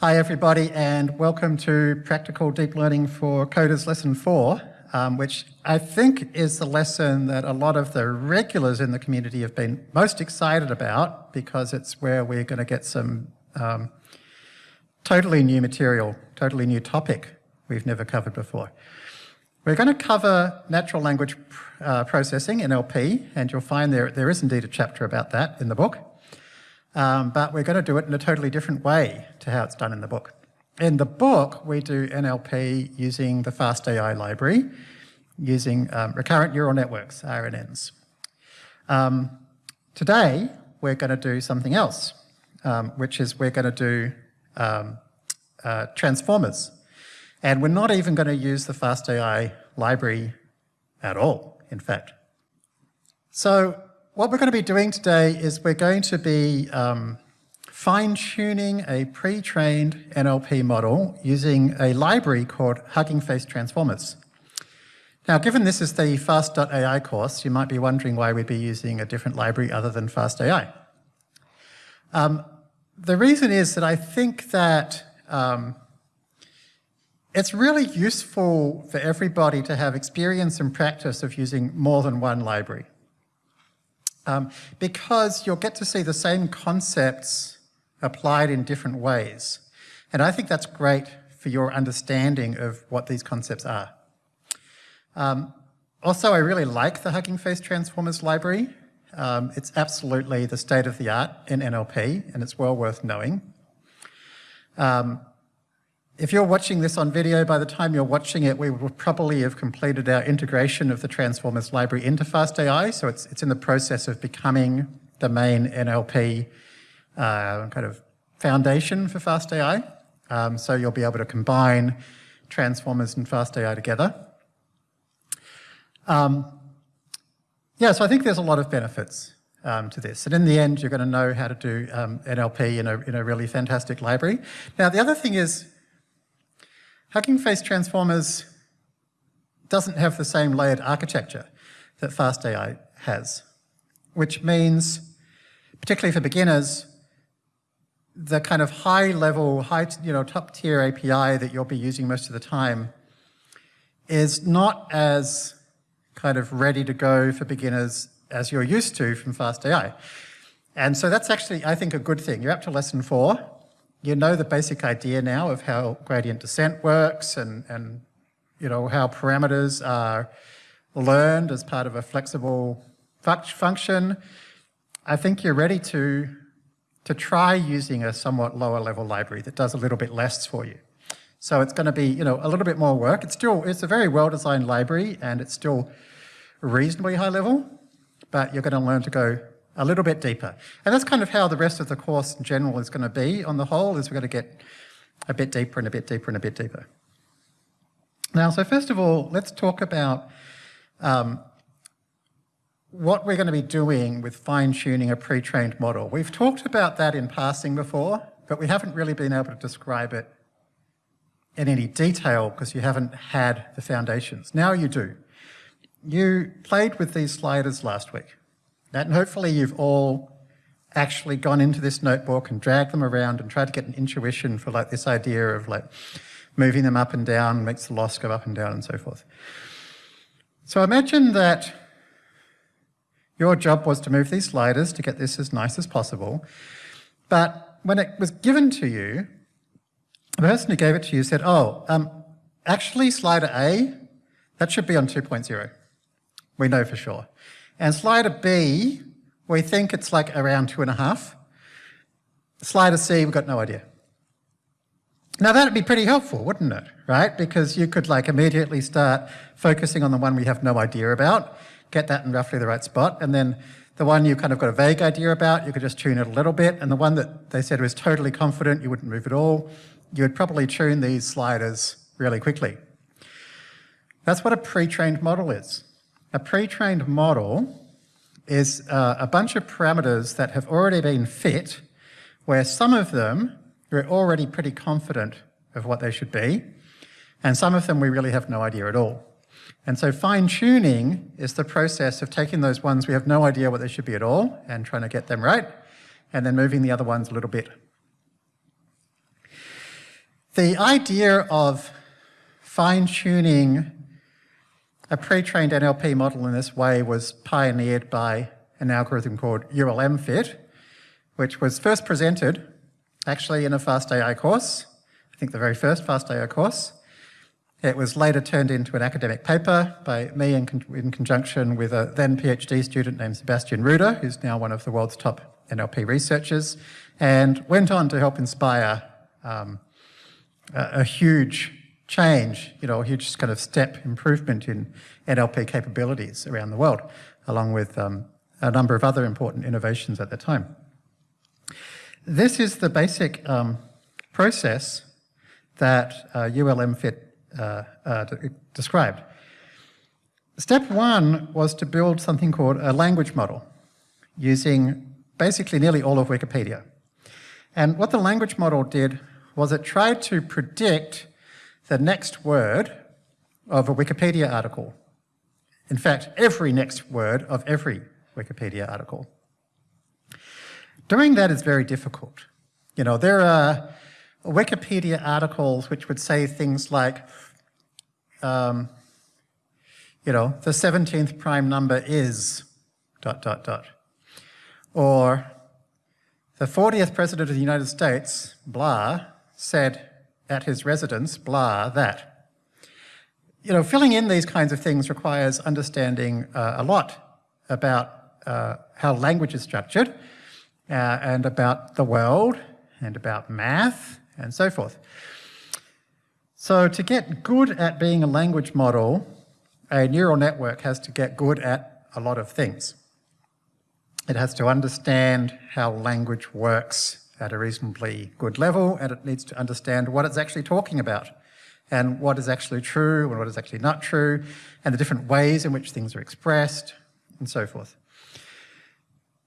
Hi everybody and welcome to Practical Deep Learning for Coders Lesson 4, um, which I think is the lesson that a lot of the regulars in the community have been most excited about because it's where we're going to get some um, totally new material, totally new topic we've never covered before. We're going to cover natural language uh, processing, NLP, and you'll find there, there is indeed a chapter about that in the book. Um, but we're going to do it in a totally different way to how it's done in the book. In the book, we do NLP using the FastAI library, using um, recurrent neural networks, RNNs. Um, today, we're going to do something else, um, which is we're going to do um, uh, transformers. And we're not even going to use the FastAI library at all, in fact. So what we're going to be doing today is we're going to be um, fine-tuning a pre-trained NLP model using a library called Hugging Face Transformers. Now, given this is the Fast.ai course, you might be wondering why we'd be using a different library other than FastAI. Um, the reason is that I think that um, it's really useful for everybody to have experience and practice of using more than one library um, because you'll get to see the same concepts applied in different ways. And I think that's great for your understanding of what these concepts are. Um, also, I really like the Hugging Face Transformers library. Um, it's absolutely the state of the art in NLP, and it's well worth knowing. Um, if you're watching this on video, by the time you're watching it, we will probably have completed our integration of the Transformers library into FastAI, so it's, it's in the process of becoming the main NLP uh, kind of foundation for FastAI. Um, so you'll be able to combine Transformers and FastAI together. Um, yeah, so I think there's a lot of benefits um, to this. And in the end, you're going to know how to do um, NLP in a, in a really fantastic library. Now, the other thing is, Hugging Face Transformers doesn't have the same layered architecture that FastAI has, which means, particularly for beginners, the kind of high level, high, you know, top tier API that you'll be using most of the time is not as kind of ready to go for beginners as you're used to from FastAI. And so that's actually, I think, a good thing. You're up to lesson four you know the basic idea now of how gradient descent works and, and you know, how parameters are learned as part of a flexible function. I think you're ready to, to try using a somewhat lower level library that does a little bit less for you. So it's going to be, you know, a little bit more work. It's still, it's a very well-designed library and it's still reasonably high level, but you're going to learn to go a little bit deeper. And that's kind of how the rest of the course in general is going to be on the whole, is we're going to get a bit deeper and a bit deeper and a bit deeper. Now, so first of all, let's talk about um, what we're going to be doing with fine-tuning a pre-trained model. We've talked about that in passing before, but we haven't really been able to describe it in any detail because you haven't had the foundations. Now you do. You played with these sliders last week. And hopefully you've all actually gone into this notebook and dragged them around and tried to get an intuition for like this idea of like moving them up and down makes the loss go up and down and so forth. So imagine that your job was to move these sliders to get this as nice as possible. But when it was given to you, the person who gave it to you said, oh, um, actually slider A, that should be on 2.0. We know for sure. And slider B, we think it's like around two and a half. Slider C, we've got no idea. Now that'd be pretty helpful, wouldn't it? Right? Because you could like immediately start focusing on the one we have no idea about, get that in roughly the right spot, and then the one you kind of got a vague idea about, you could just tune it a little bit, and the one that they said was totally confident, you wouldn't move at all, you would probably tune these sliders really quickly. That's what a pre-trained model is. A pre-trained model is uh, a bunch of parameters that have already been fit, where some of them we're already pretty confident of what they should be, and some of them we really have no idea at all. And so fine-tuning is the process of taking those ones we have no idea what they should be at all and trying to get them right, and then moving the other ones a little bit. The idea of fine-tuning a pre-trained NLP model in this way was pioneered by an algorithm called ULMFit, which was first presented actually in a FastAI course, I think the very first FastAI course. It was later turned into an academic paper by me in, con in conjunction with a then PhD student named Sebastian Ruder, who's now one of the world's top NLP researchers, and went on to help inspire um, a, a huge change, you know, a huge kind of step improvement in NLP capabilities around the world, along with um, a number of other important innovations at the time. This is the basic um, process that uh, ULMFit uh, uh, described. Step one was to build something called a language model using basically nearly all of Wikipedia. And what the language model did was it tried to predict the next word of a Wikipedia article. In fact, every next word of every Wikipedia article. Doing that is very difficult. You know, there are Wikipedia articles which would say things like, um, you know, the 17th prime number is dot, dot, dot. Or the 40th president of the United States, blah, said at his residence, blah, that. You know, filling in these kinds of things requires understanding uh, a lot about uh, how language is structured uh, and about the world and about math and so forth. So to get good at being a language model, a neural network has to get good at a lot of things. It has to understand how language works at a reasonably good level, and it needs to understand what it's actually talking about, and what is actually true and what is actually not true, and the different ways in which things are expressed, and so forth.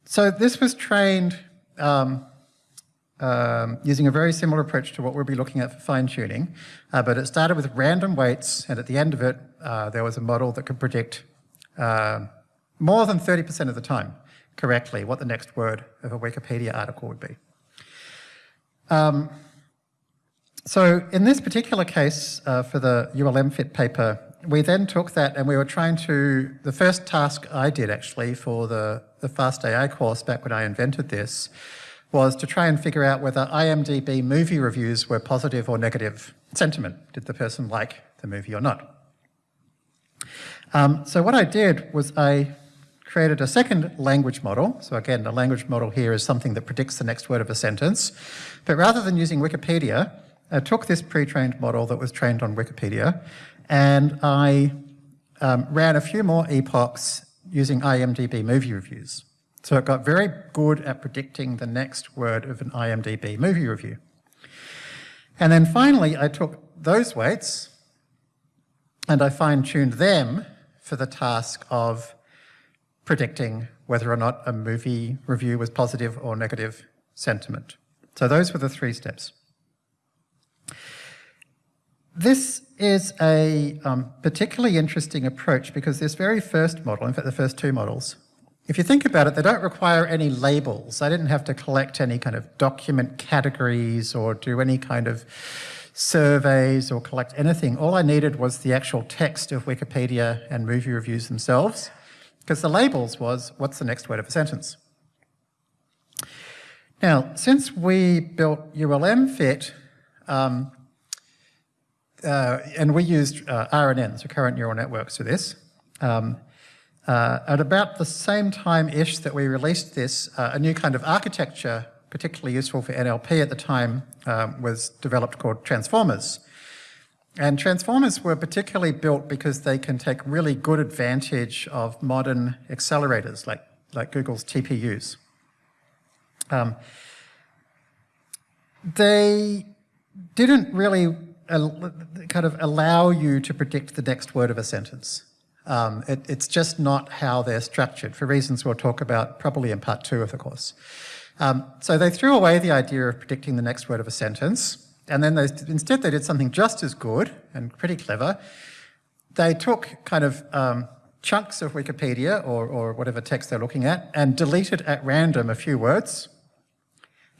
So this was trained um, um, using a very similar approach to what we'll be looking at for fine-tuning, uh, but it started with random weights, and at the end of it, uh, there was a model that could predict uh, more than 30% of the time correctly what the next word of a Wikipedia article would be. Um, so in this particular case, uh, for the ULMFit paper, we then took that and we were trying to, the first task I did actually for the, the Fast AI course back when I invented this, was to try and figure out whether IMDb movie reviews were positive or negative sentiment. Did the person like the movie or not? Um, so what I did was I created a second language model. So again, the language model here is something that predicts the next word of a sentence. But rather than using Wikipedia, I took this pre-trained model that was trained on Wikipedia and I um, ran a few more epochs using IMDb movie reviews. So it got very good at predicting the next word of an IMDb movie review. And then finally, I took those weights and I fine-tuned them for the task of predicting whether or not a movie review was positive or negative sentiment. So those were the three steps. This is a um, particularly interesting approach because this very first model, in fact the first two models, if you think about it, they don't require any labels. I didn't have to collect any kind of document categories or do any kind of surveys or collect anything. All I needed was the actual text of Wikipedia and movie reviews themselves, because the labels was, what's the next word of a sentence? Now, since we built ULMFit, um, uh, and we used uh, RNNs, recurrent neural networks for this, um, uh, at about the same time-ish that we released this, uh, a new kind of architecture, particularly useful for NLP at the time, um, was developed called transformers. And transformers were particularly built because they can take really good advantage of modern accelerators like, like Google's TPUs. Um, they didn't really kind of allow you to predict the next word of a sentence. Um, it, it's just not how they're structured, for reasons we'll talk about probably in part two of the course. Um, so they threw away the idea of predicting the next word of a sentence, and then they, instead they did something just as good and pretty clever. They took kind of um, chunks of Wikipedia or, or whatever text they're looking at and deleted at random a few words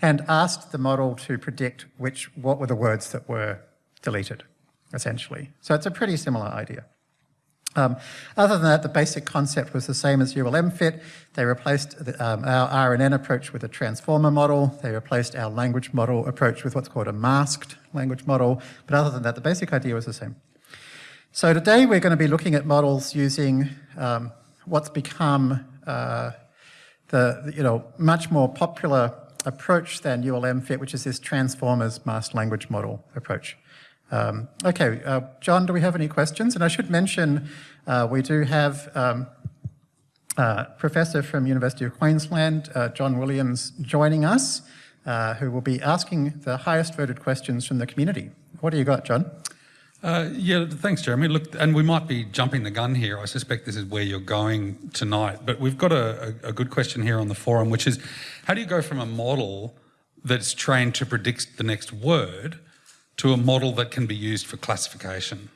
and asked the model to predict which, what were the words that were deleted, essentially. So it's a pretty similar idea. Um, other than that, the basic concept was the same as ULMFit. They replaced the, um, our RNN approach with a transformer model. They replaced our language model approach with what's called a masked language model. But other than that, the basic idea was the same. So today we're going to be looking at models using um, what's become uh, the, you know, much more popular approach than ULMFit, which is this transformers masked language model approach. Um, okay, uh, John, do we have any questions? And I should mention uh, we do have um, uh, professor from University of Queensland, uh, John Williams, joining us, uh, who will be asking the highest voted questions from the community. What do you got, John? Uh, yeah, thanks, Jeremy. Look, and we might be jumping the gun here. I suspect this is where you're going tonight, but we've got a, a, good question here on the forum, which is, how do you go from a model that's trained to predict the next word to a model that can be used for classification?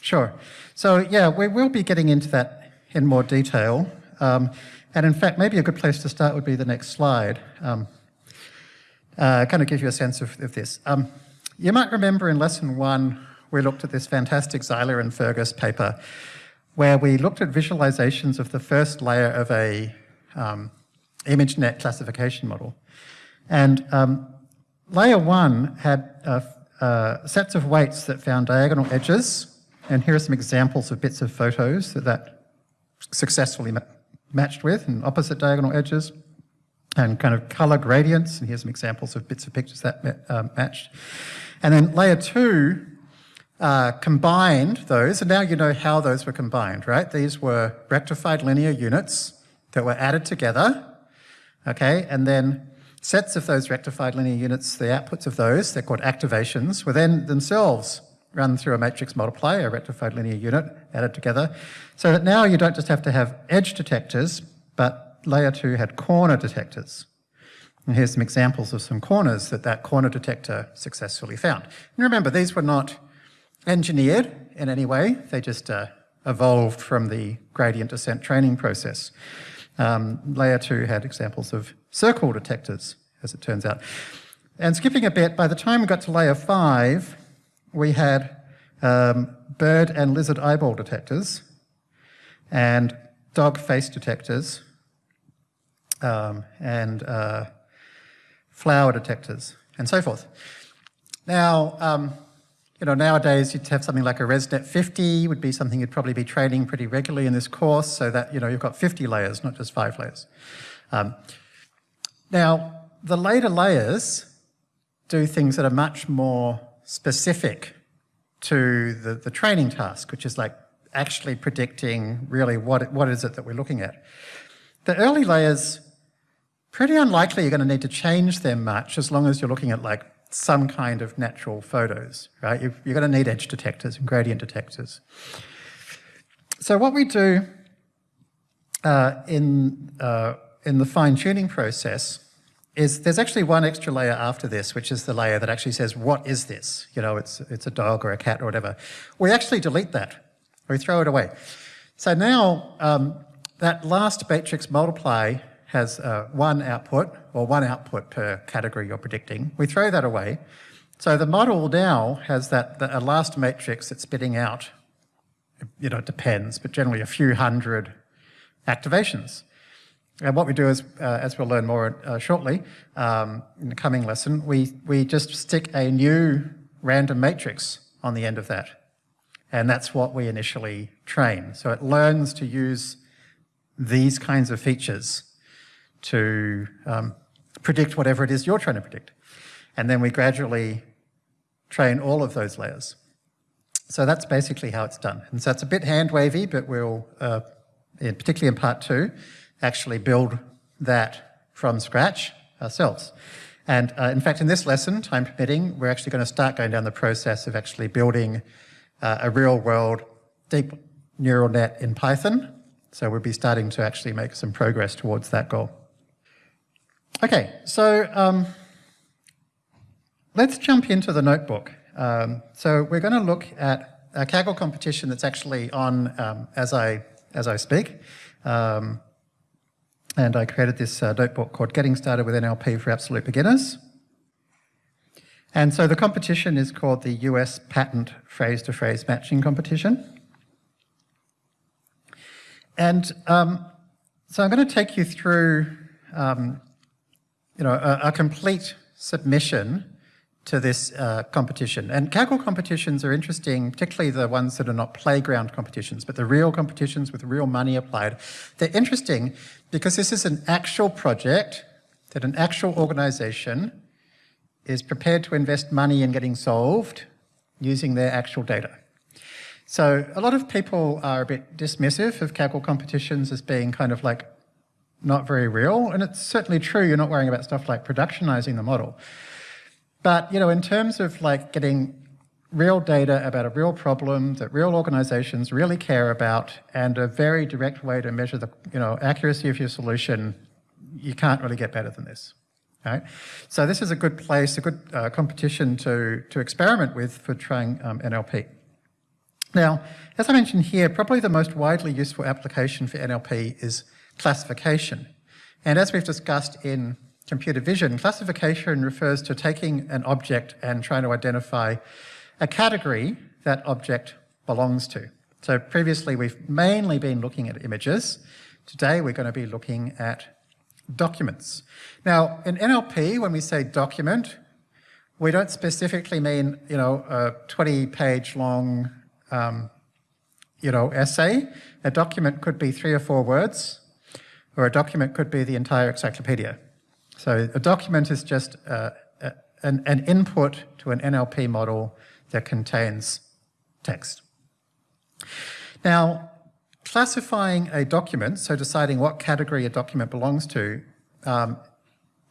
Sure. So yeah, we will be getting into that in more detail. Um, and in fact, maybe a good place to start would be the next slide. Um, uh, kind of give you a sense of, of this. Um, you might remember in lesson one, we looked at this fantastic Zeiler and Fergus paper where we looked at visualizations of the first layer of a um, ImageNet classification model. And um, Layer one had uh, uh, sets of weights that found diagonal edges, and here are some examples of bits of photos that that successfully ma matched with, and opposite diagonal edges, and kind of color gradients, and here's some examples of bits of pictures that uh, matched. And then layer two uh, combined those, and now you know how those were combined, right? These were rectified linear units that were added together, okay, and then Sets of those rectified linear units, the outputs of those, they're called activations, were then themselves run through a matrix multiply, a rectified linear unit, added together. So that now you don't just have to have edge detectors, but layer two had corner detectors. And here's some examples of some corners that that corner detector successfully found. And remember, these were not engineered in any way. They just uh, evolved from the gradient descent training process. Um, layer two had examples of circle detectors, as it turns out. And skipping a bit, by the time we got to layer five, we had um, bird and lizard eyeball detectors and dog face detectors um, and uh, flower detectors and so forth. Now, um, you know, nowadays you'd have something like a ResNet 50 would be something you'd probably be training pretty regularly in this course so that, you know, you've got 50 layers, not just five layers. Um, now, the later layers do things that are much more specific to the, the training task, which is like actually predicting really what, what is it that we're looking at. The early layers, pretty unlikely you're going to need to change them much as long as you're looking at like some kind of natural photos, right? you are going to need edge detectors and gradient detectors. So what we do uh, in uh, in the fine-tuning process is there's actually one extra layer after this, which is the layer that actually says, what is this? You know, it's, it's a dog or a cat or whatever. We actually delete that. We throw it away. So now um, that last matrix multiply has uh, one output, or one output per category you're predicting. We throw that away. So the model now has that, a last matrix that's spitting out, you know, it depends, but generally a few hundred activations. And what we do is, uh, as we'll learn more uh, shortly um, in the coming lesson, we, we just stick a new random matrix on the end of that. And that's what we initially train. So it learns to use these kinds of features to um, predict whatever it is you're trying to predict. And then we gradually train all of those layers. So that's basically how it's done. And so it's a bit hand wavy, but we'll, uh, in, particularly in part two, actually build that from scratch ourselves. And uh, in fact, in this lesson, time permitting, we're actually going to start going down the process of actually building uh, a real world deep neural net in Python. So we'll be starting to actually make some progress towards that goal. Okay, so um, let's jump into the notebook. Um, so we're going to look at a Kaggle competition that's actually on um, as I as I speak. Um, And I created this uh, notebook called Getting Started with NLP for Absolute Beginners. And so the competition is called the US Patent Phrase-to-Phrase -phrase Matching Competition. And um, so I'm going to take you through um, you know, a, a, complete submission to this uh, competition. And Kaggle competitions are interesting, particularly the ones that are not playground competitions, but the real competitions with real money applied. They're interesting because this is an actual project that an actual organization is prepared to invest money in getting solved using their actual data. So a lot of people are a bit dismissive of Kaggle competitions as being kind of like not very real, and it's certainly true you're not worrying about stuff like productionizing the model. But, you know, in terms of like getting real data about a real problem that real organizations really care about and a very direct way to measure the, you know, accuracy of your solution, you can't really get better than this. Right? So this is a good place, a good uh, competition to, to experiment with for trying um, NLP. Now, as I mentioned here, probably the most widely useful application for NLP is classification. And as we've discussed in computer vision, classification refers to taking an object and trying to identify a category that object belongs to. So previously we've mainly been looking at images. Today we're going to be looking at documents. Now in NLP, when we say document, we don't specifically mean, you know, a 20 page long, um, you know, essay. A document could be three or four words, or a document could be the entire encyclopedia. So a document is just uh, a, an, an input to an NLP model that contains text. Now, classifying a document, so deciding what category a document belongs to, um,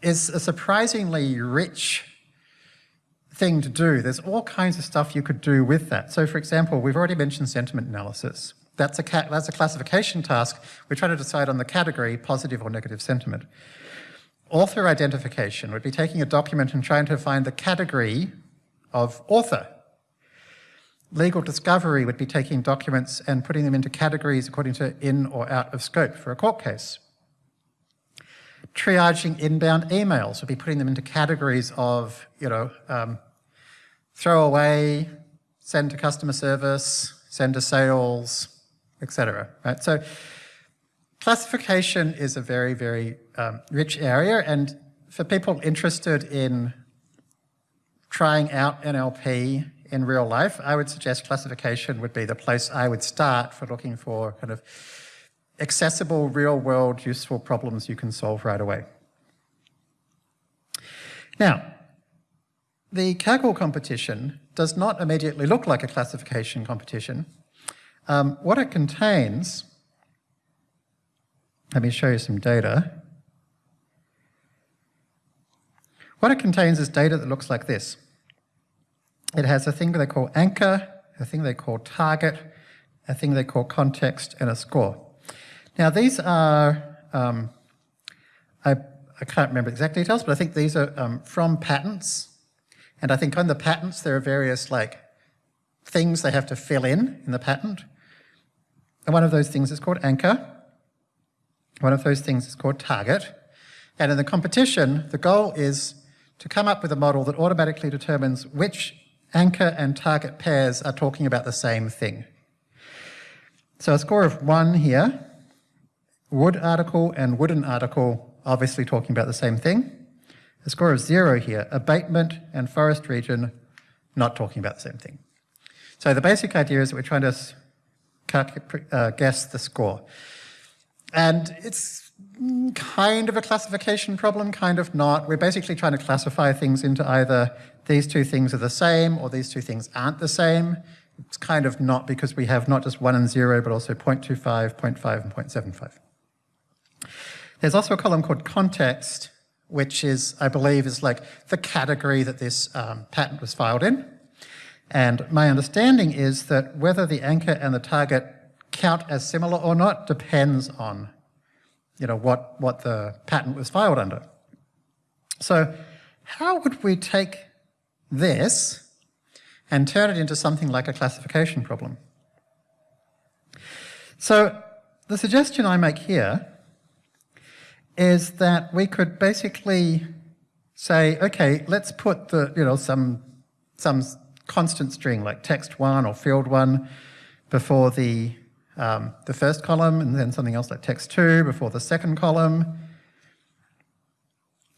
is a surprisingly rich thing to do. There's all kinds of stuff you could do with that. So for example, we've already mentioned sentiment analysis. That's a, that's a classification task. We try to decide on the category, positive or negative sentiment. Author identification would be taking a document and trying to find the category of author. Legal discovery would be taking documents and putting them into categories according to in or out of scope for a court case. Triaging inbound emails would be putting them into categories of, you know, um, throw away, send to customer service, send to sales, etc. Right? So classification is a very, very um, rich area, and for people interested in trying out NLP in real life, I would suggest classification would be the place I would start for looking for kind of accessible, real-world, useful problems you can solve right away. Now, the Kaggle competition does not immediately look like a classification competition. Um, what it contains, let me show you some data. What it contains is data that looks like this. It has a thing they call anchor, a thing they call target, a thing they call context, and a score. Now these are, um, I, I, can't remember exact details, but I think these are um, from patents. And I think on the patents there are various like things they have to fill in in the patent. And one of those things is called anchor. One of those things is called target. And in the competition, the goal is to come up with a model that automatically determines which anchor and target pairs are talking about the same thing. So a score of one here, wood article and wooden article obviously talking about the same thing. A score of zero here, abatement and forest region not talking about the same thing. So the basic idea is that we're trying to uh, guess the score. And it's kind of a classification problem, kind of not. We're basically trying to classify things into either these two things are the same or these two things aren't the same. It's kind of not because we have not just 1 and 0, but also 0.25, 0.5, and 0.75. There's also a column called context, which is, I believe, is like the category that this um, patent was filed in. And my understanding is that whether the anchor and the target count as similar or not depends on you know, what, what the patent was filed under. So how would we take this and turn it into something like a classification problem? So the suggestion I make here is that we could basically say, okay, let's put the, you know, some, some constant string like text one or field one before the, um, the first column and then something else like text two before the second column.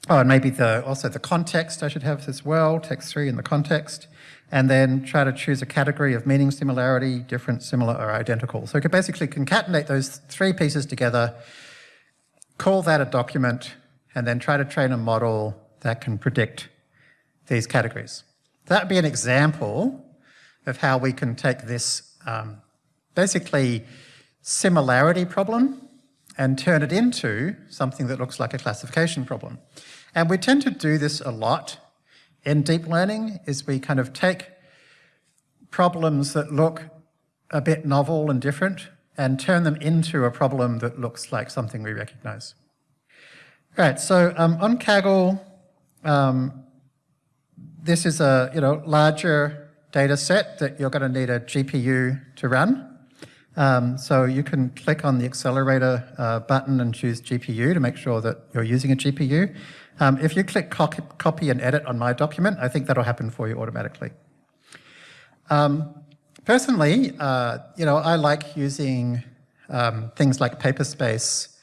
Oh, and maybe the, also the context I should have as well, text three in the context, and then try to choose a category of meaning similarity, different, similar, or identical. So we could basically concatenate those three pieces together, call that a document, and then try to train a model that can predict these categories. That would be an example of how we can take this um, basically similarity problem and turn it into something that looks like a classification problem. And we tend to do this a lot in deep learning, is we kind of take problems that look a bit novel and different and turn them into a problem that looks like something we recognize. All right, so um, on Kaggle, um, this is a you know larger data set that you're going to need a GPU to run. Um, so you can click on the accelerator uh, button and choose GPU to make sure that you're using a GPU. Um, if you click copy and edit on my document, I think that'll happen for you automatically. Um, personally, uh, you know, I like using um, things like Paperspace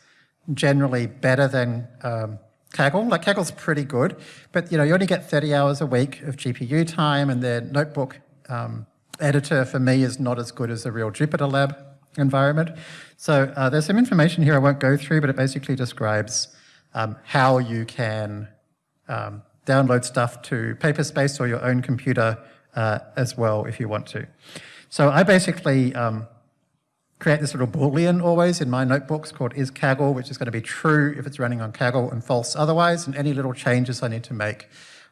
generally better than um, Kaggle. Like Kaggle's pretty good, but you know, you only get 30 hours a week of GPU time and their notebook um, editor for me is not as good as a real Jupyter lab environment. So uh, there's some information here I won't go through, but it basically describes um, how you can um, download stuff to Paperspace or your own computer uh, as well if you want to. So I basically um, create this little boolean always in my notebooks called is Kaggle, which is going to be true if it's running on Kaggle and false otherwise, and any little changes I need to make,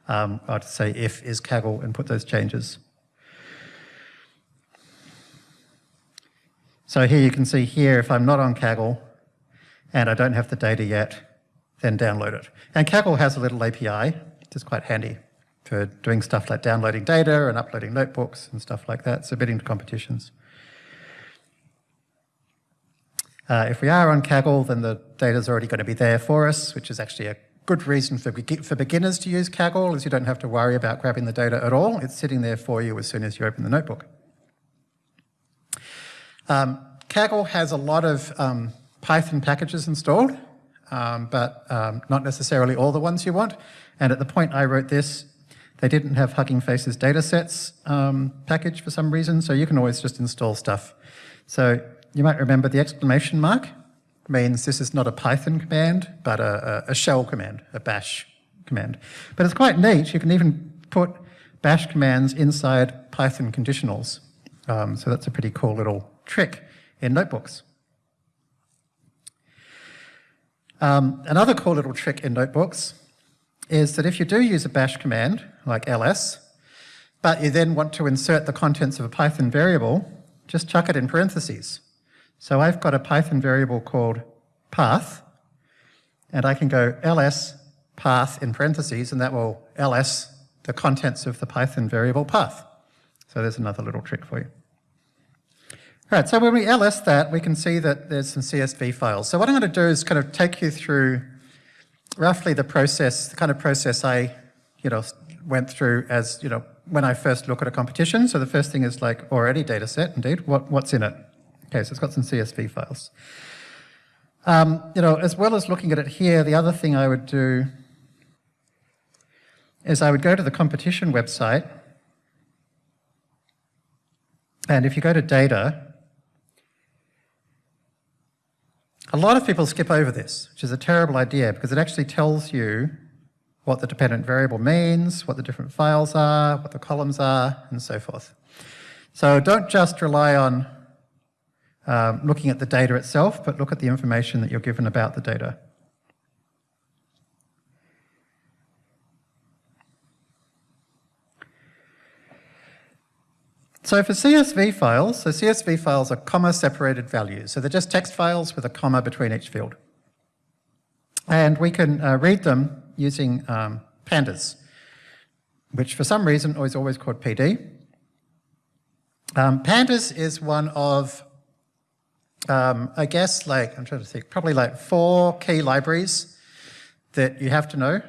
um, I'd say if is Kaggle and put those changes. So here you can see here, if I'm not on Kaggle and I don't have the data yet, then download it. And Kaggle has a little API, which is quite handy for doing stuff like downloading data and uploading notebooks and stuff like that, so bidding to competitions. Uh, if we are on Kaggle, then the data is already going to be there for us, which is actually a good reason for, for beginners to use Kaggle, is you don't have to worry about grabbing the data at all. It's sitting there for you as soon as you open the notebook. Um, Kaggle has a lot of um, Python packages installed, um, but um, not necessarily all the ones you want. And at the point I wrote this, they didn't have Hugging Faces datasets um, package for some reason, so you can always just install stuff. So you might remember the exclamation mark means this is not a Python command, but a, a, shell command, a bash command. But it's quite neat. You can even put bash commands inside Python conditionals. Um, so that's a pretty cool little trick in notebooks. Um, another cool little trick in notebooks is that if you do use a bash command, like ls, but you then want to insert the contents of a Python variable, just chuck it in parentheses. So I've got a Python variable called path, and I can go ls path in parentheses, and that will ls the contents of the Python variable path. So there's another little trick for you. All right, so when we ls that, we can see that there's some CSV files. So what I'm going to do is kind of take you through roughly the process, the kind of process I, you know, went through as, you know, when I first look at a competition. So the first thing is like already data set, indeed, what, what's in it? Okay, so it's got some CSV files. Um, you know, as well as looking at it here, the other thing I would do is I would go to the competition website, and if you go to data, a lot of people skip over this, which is a terrible idea because it actually tells you what the dependent variable means, what the different files are, what the columns are, and so forth. So don't just rely on um, looking at the data itself, but look at the information that you're given about the data. So for CSV files, so CSV files are comma-separated values. So they're just text files with a comma between each field. And we can uh, read them using um, pandas, which for some reason is always called PD. Um, pandas is one of um, I guess like, I'm trying to think, probably like four key libraries that you have to know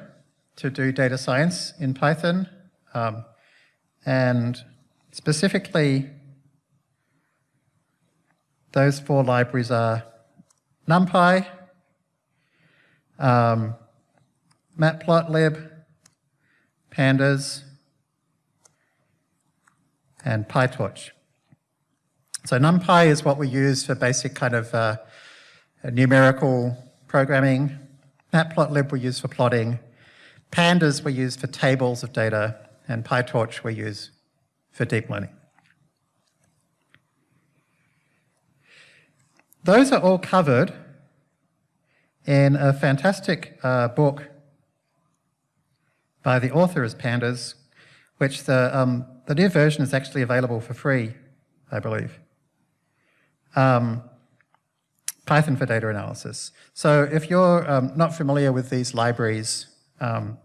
to do data science in Python. Um, and specifically, those four libraries are NumPy, um, Matplotlib, Pandas, and PyTorch. So NumPy is what we use for basic kind of uh, numerical programming. Matplotlib we use for plotting. Pandas we use for tables of data. And PyTorch we use for deep learning. Those are all covered in a fantastic uh, book by the author is Pandas, which the, um, the new version is actually available for free, I believe um, Python for data analysis. So if you're um, not familiar with these libraries, um,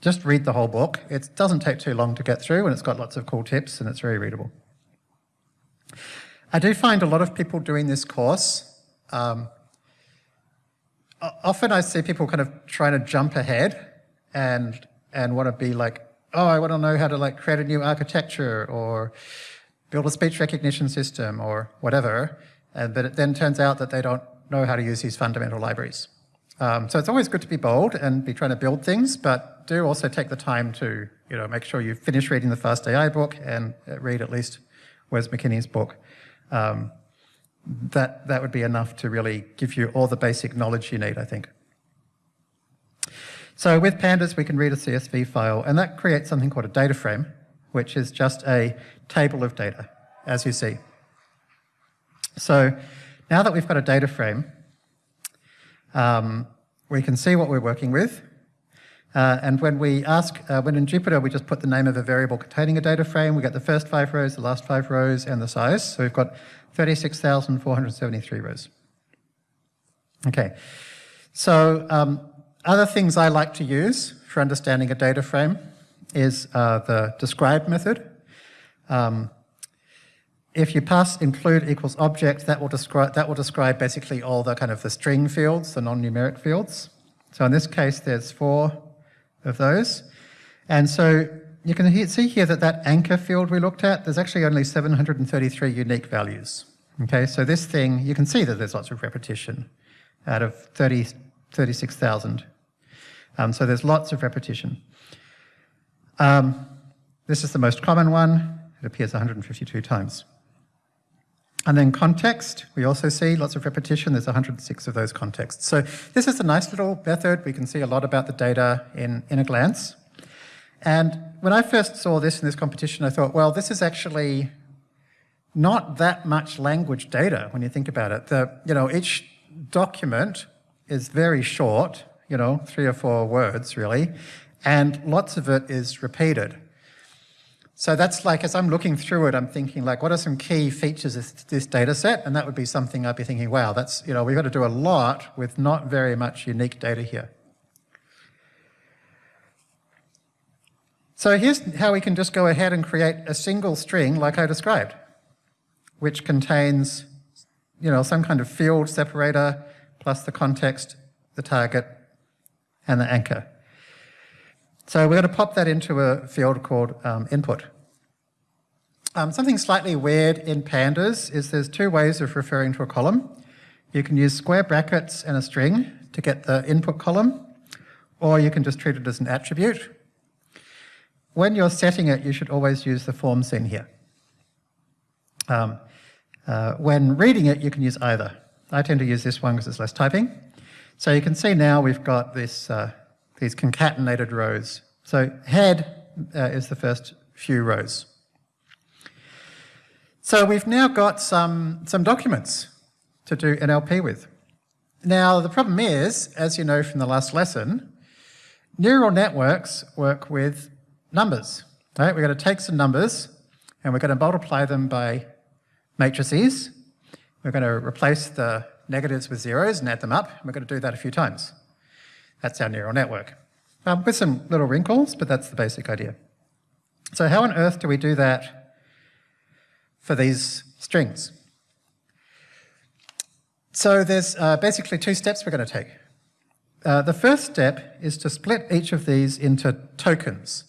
just read the whole book. It doesn't take too long to get through and it's got lots of cool tips and it's very readable. I do find a lot of people doing this course. Um, often I see people kind of trying to jump ahead and and want to be like, oh, I want to know how to like create a new architecture or build a speech recognition system or whatever, uh, but it then turns out that they don't know how to use these fundamental libraries. Um, so it's always good to be bold and be trying to build things, but do also take the time to you know, make sure you finish reading the Fast AI book and uh, read at least Wes McKinney's book. Um, that, that would be enough to really give you all the basic knowledge you need, I think. So with pandas, we can read a CSV file, and that creates something called a data frame, which is just a table of data, as you see. So now that we've got a data frame, um, we can see what we're working with. Uh, and when we ask, uh, when in Jupyter, we just put the name of a variable containing a data frame, we get the first five rows, the last five rows, and the size. So we've got 36,473 rows. Okay, so um, other things I like to use for understanding a data frame is uh, the describe method. Um, if you pass include equals object, that will describe that will describe basically all the kind of the string fields, the non-numeric fields. So in this case, there's four of those, and so you can see here that that anchor field we looked at, there's actually only 733 unique values. Okay, so this thing, you can see that there's lots of repetition out of 30, 36,000. Um, so there's lots of repetition. Um, this is the most common one. It appears 152 times. And then context, we also see lots of repetition. There's 106 of those contexts. So this is a nice little method. We can see a lot about the data in, in a glance. And when I first saw this in this competition, I thought, well, this is actually not that much language data when you think about it. The, you know, each document is very short, you know, three or four words really, and lots of it is repeated. So that's like, as I'm looking through it, I'm thinking like, what are some key features of this data set? And that would be something I'd be thinking, wow, that's, you know, we've got to do a lot with not very much unique data here. So here's how we can just go ahead and create a single string like I described, which contains, you know, some kind of field separator plus the context, the target, and the anchor. So we're going to pop that into a field called um, input. Um, something slightly weird in pandas is there's two ways of referring to a column. You can use square brackets and a string to get the input column, or you can just treat it as an attribute. When you're setting it, you should always use the form seen here. Um, uh, when reading it, you can use either. I tend to use this one because it's less typing. So you can see now we've got this uh, these concatenated rows. So head uh, is the first few rows. So we've now got some, some documents to do NLP with. Now the problem is, as you know from the last lesson, neural networks work with numbers. Right? We're going to take some numbers and we're going to multiply them by matrices. We're going to replace the negatives with zeros and add them up. We're going to do that a few times. That's our neural network. Um, with some little wrinkles, but that's the basic idea. So how on earth do we do that for these strings? So there's uh, basically two steps we're going to take. Uh, the first step is to split each of these into tokens.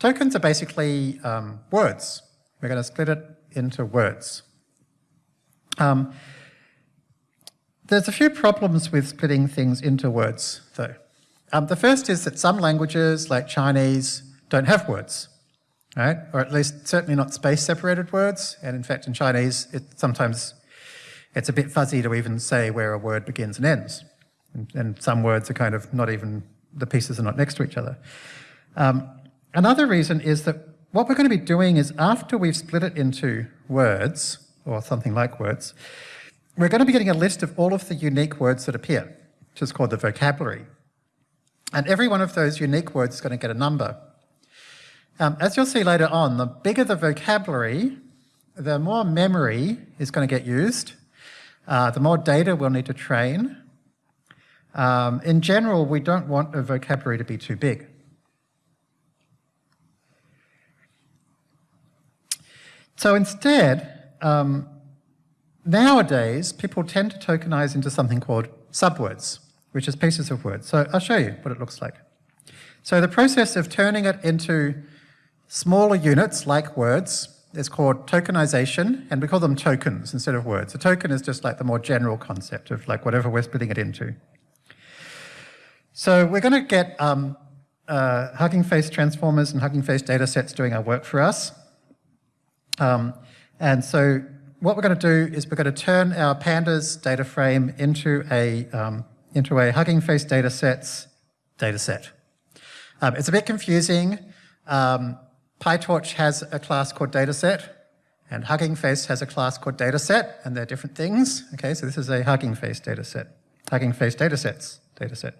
Tokens are basically um, words. We're going to split it into words. Um, there's a few problems with splitting things into words, though. Um, the first is that some languages, like Chinese, don't have words, right? Or at least certainly not space-separated words. And in fact, in Chinese, it sometimes it's a bit fuzzy to even say where a word begins and ends. And, and some words are kind of not even, the pieces are not next to each other. Um, another reason is that what we're going to be doing is after we've split it into words, or something like words, we're going to be getting a list of all of the unique words that appear, which is called the vocabulary. And every one of those unique words is going to get a number. Um, as you'll see later on, the bigger the vocabulary, the more memory is going to get used, uh, the more data we'll need to train. Um, in general, we don't want a vocabulary to be too big. So instead, um, Nowadays, people tend to tokenize into something called subwords, which is pieces of words. So I'll show you what it looks like. So the process of turning it into smaller units like words is called tokenization, and we call them tokens instead of words. A token is just like the more general concept of like whatever we're splitting it into. So we're going to get um, uh, Hugging Face transformers and Hugging Face datasets doing our work for us. Um, and so what we're going to do is we're going to turn our pandas data frame into a, um, into a Hugging Face datasets dataset. Um, it's a bit confusing. Um, PyTorch has a class called dataset, and Hugging Face has a class called dataset, and they're different things. Okay, so this is a Hugging Face dataset, Hugging Face datasets dataset.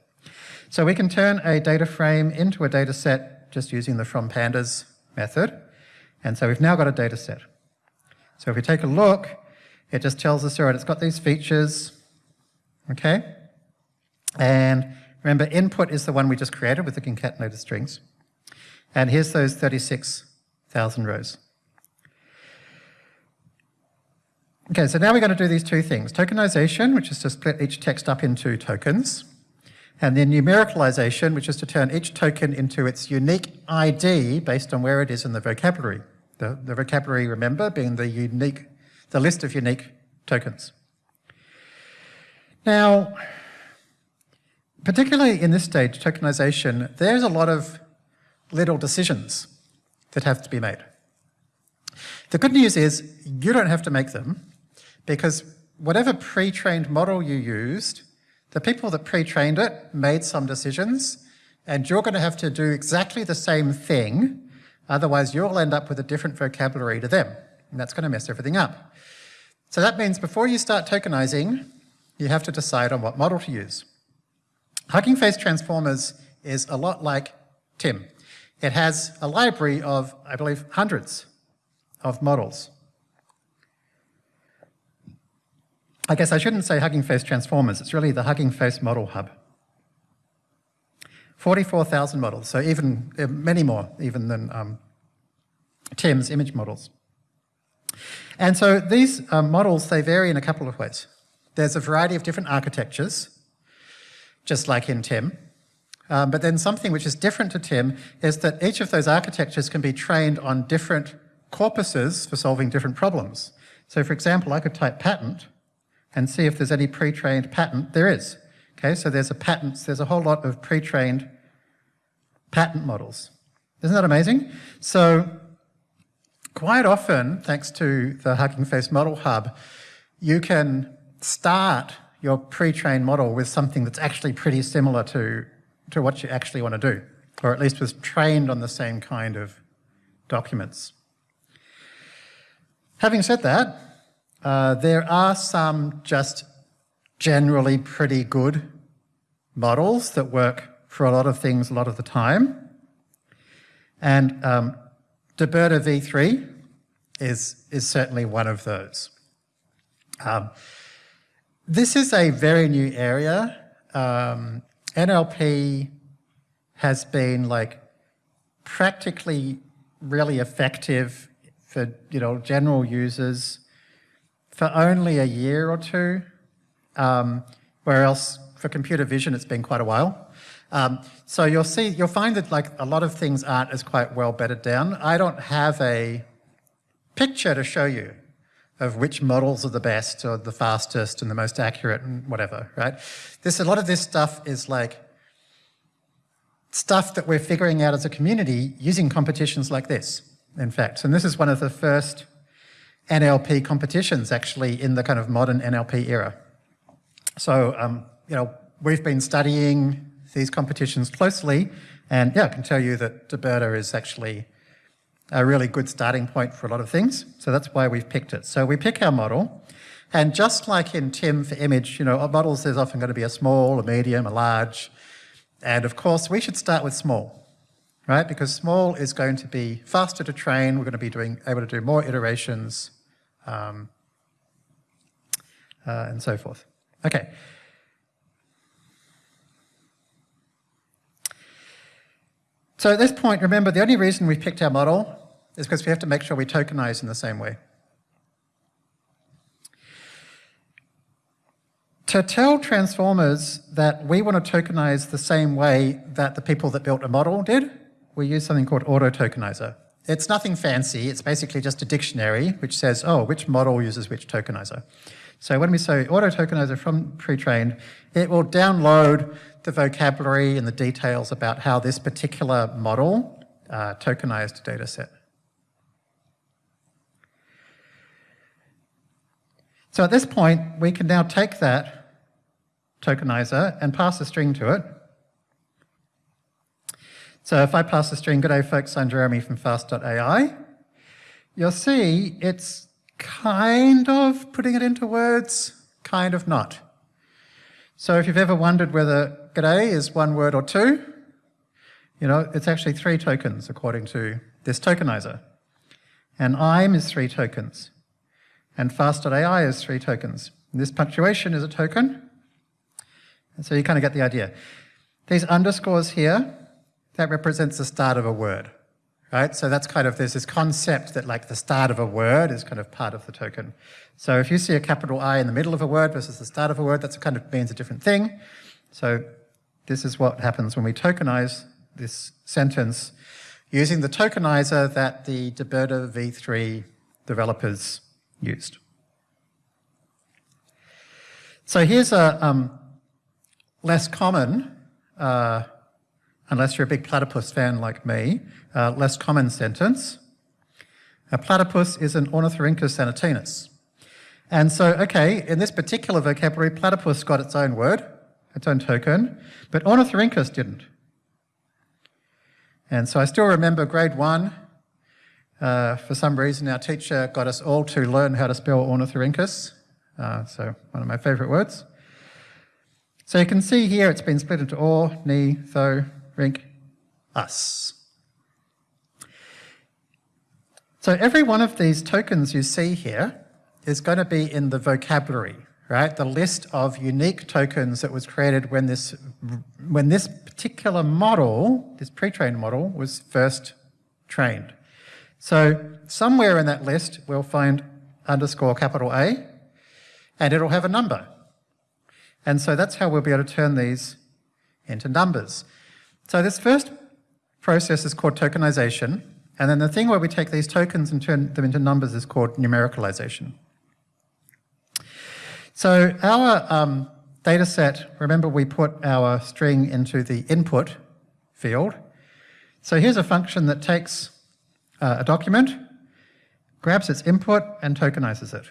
So we can turn a data frame into a dataset just using the from pandas method. And so we've now got a dataset. So if we take a look, it just tells us, all right, it's got these features, okay? And remember, input is the one we just created with the concatenated strings. And here's those 36,000 rows. Okay, so now we're going to do these two things. Tokenization, which is to split each text up into tokens, and then numericalization, which is to turn each token into its unique ID based on where it is in the vocabulary. The, the vocabulary, remember, being the unique, the list of unique tokens. Now, particularly in this stage, tokenization, there's a lot of little decisions that have to be made. The good news is you don't have to make them because whatever pre-trained model you used, the people that pre-trained it made some decisions and you're going to have to do exactly the same thing Otherwise, you'll end up with a different vocabulary to them, and that's going to mess everything up. So that means before you start tokenizing, you have to decide on what model to use. Hugging Face Transformers is a lot like timm. It has a library of, I believe, hundreds of models. I guess I shouldn't say Hugging Face Transformers, it's really the Hugging Face Model Hub. 44,000 models, so even uh, many more even than um, timm's image models. And so these um, models, they vary in a couple of ways. There's a variety of different architectures, just like in timm. Um, but then something which is different to timm is that each of those architectures can be trained on different corpuses for solving different problems. So for example, I could type patent and see if there's any pre-trained patent. There is. Okay, so there's a patents, there's a whole lot of pre-trained patent models. Isn't that amazing? So quite often, thanks to the Hugging Face Model Hub, you can start your pre-trained model with something that's actually pretty similar to, to what you actually want to do, or at least was trained on the same kind of documents. Having said that, uh, there are some just generally pretty good models that work for a lot of things a lot of the time. And um, DeBERTa v3 is, is certainly one of those. Um, this is a very new area. Um, NLP has been like practically really effective for you know general users for only a year or two. um, where else for computer vision it's been quite a while. Um, so you'll see, you'll find that like a lot of things aren't as quite well bedded down. I don't have a picture to show you of which models are the best or the fastest and the most accurate and whatever, right? This, a lot of this stuff is like stuff that we're figuring out as a community using competitions like this, in fact. And this is one of the first NLP competitions actually in the kind of modern NLP era. So, um, you know, we've been studying these competitions closely and yeah, I can tell you that DeBERTa is actually a really good starting point for a lot of things. So that's why we've picked it. So we pick our model and just like in timm for image, you know, models there's often going to be a small, a medium, a large, and of course we should start with small, right? Because small is going to be faster to train, we're going to be doing, able to do more iterations, um, uh, and so forth. Okay. So at this point, remember, the only reason we picked our model is because we have to make sure we tokenize in the same way. To tell transformers that we want to tokenize the same way that the people that built a model did, we use something called auto-tokenizer. It's nothing fancy, it's basically just a dictionary which says, oh, which model uses which tokenizer. So when we say auto-tokenizer from pre-trained, it will download the vocabulary and the details about how this particular model uh, tokenized data set. So at this point, we can now take that tokenizer and pass a string to it. So if I pass the string, good day folks, I'm Jeremy from fast.ai, you'll see it's kind of putting it into words, kind of not. So if you've ever wondered whether g'day is one word or two, you know, it's actually three tokens according to this tokenizer. And I'm is three tokens. And fast.ai is three tokens. And this punctuation is a token. And so you kind of get the idea. These underscores here, that represents the start of a word right? So that's kind of, there's this concept that like the start of a word is kind of part of the token. So if you see a capital I in the middle of a word versus the start of a word, that's kind of means a different thing. So this is what happens when we tokenize this sentence using the tokenizer that the DeBERTa v3 developers used. So here's a um, less common uh, unless you're a big platypus fan like me, uh, less common sentence. A platypus is an Ornithorhynchus anatinus. And so, okay, in this particular vocabulary, platypus got its own word, its own token, but Ornithorhynchus didn't. And so I still remember grade one, uh, for some reason our teacher got us all to learn how to spell Ornithorhynchus, uh, so one of my favourite words. So you can see here it's been split into or, ni, tho, rink, us. So every one of these tokens you see here is going to be in the vocabulary, right? The list of unique tokens that was created when this, when this particular model, this pre-trained model, was first trained. So somewhere in that list, we'll find underscore capital A, and it'll have a number. And so that's how we'll be able to turn these into numbers. So this first process is called tokenization, and then the thing where we take these tokens and turn them into numbers is called numericalization. So our um, data set, remember we put our string into the input field. So here's a function that takes uh, a document, grabs its input and tokenizes it.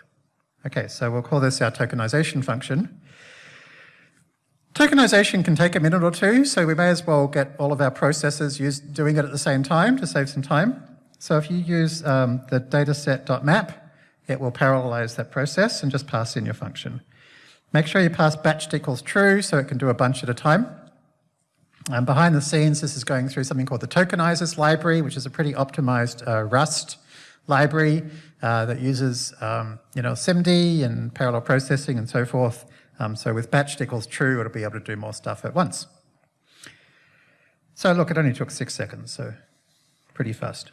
Okay, so we'll call this our tokenization function. Tokenization can take a minute or two, so we may as well get all of our processes use, doing it at the same time to save some time. So if you use um, the dataset.map, it will parallelize that process and just pass in your function. Make sure you pass batched equals true so it can do a bunch at a time. And behind the scenes, this is going through something called the tokenizers library, which is a pretty optimized uh, Rust library uh, that uses um, you know, SIMD and parallel processing and so forth um, so with batched equals true, it'll be able to do more stuff at once. So look, it only took six seconds, so pretty fast.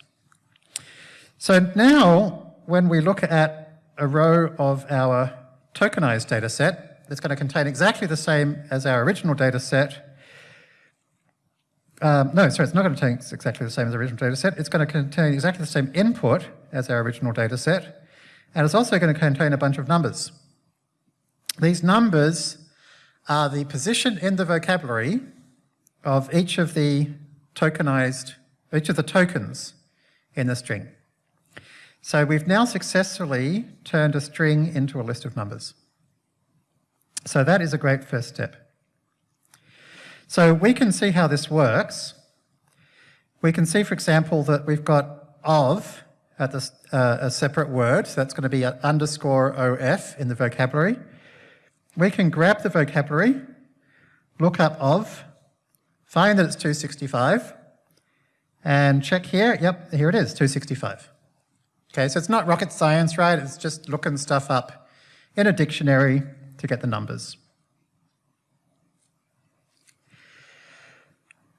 So now, when we look at a row of our tokenized data set, It's going to contain exactly the same as our original data set. Um, no, sorry, it's not going to contain exactly the same as the original data set. It's going to contain exactly the same input as our original data set. And it's also going to contain a bunch of numbers. These numbers are the position in the vocabulary of each of the tokenized, each of the tokens in the string. So we've now successfully turned a string into a list of numbers. So that is a great first step. So we can see how this works. We can see, for example, that we've got of at this, uh, a separate word. So that's going to be an underscore OF in the vocabulary. We can grab the vocabulary, look up of, find that it's 265, and check here. Yep, here it is, 265. Okay, so it's not rocket science, right? It's just looking stuff up in a dictionary to get the numbers.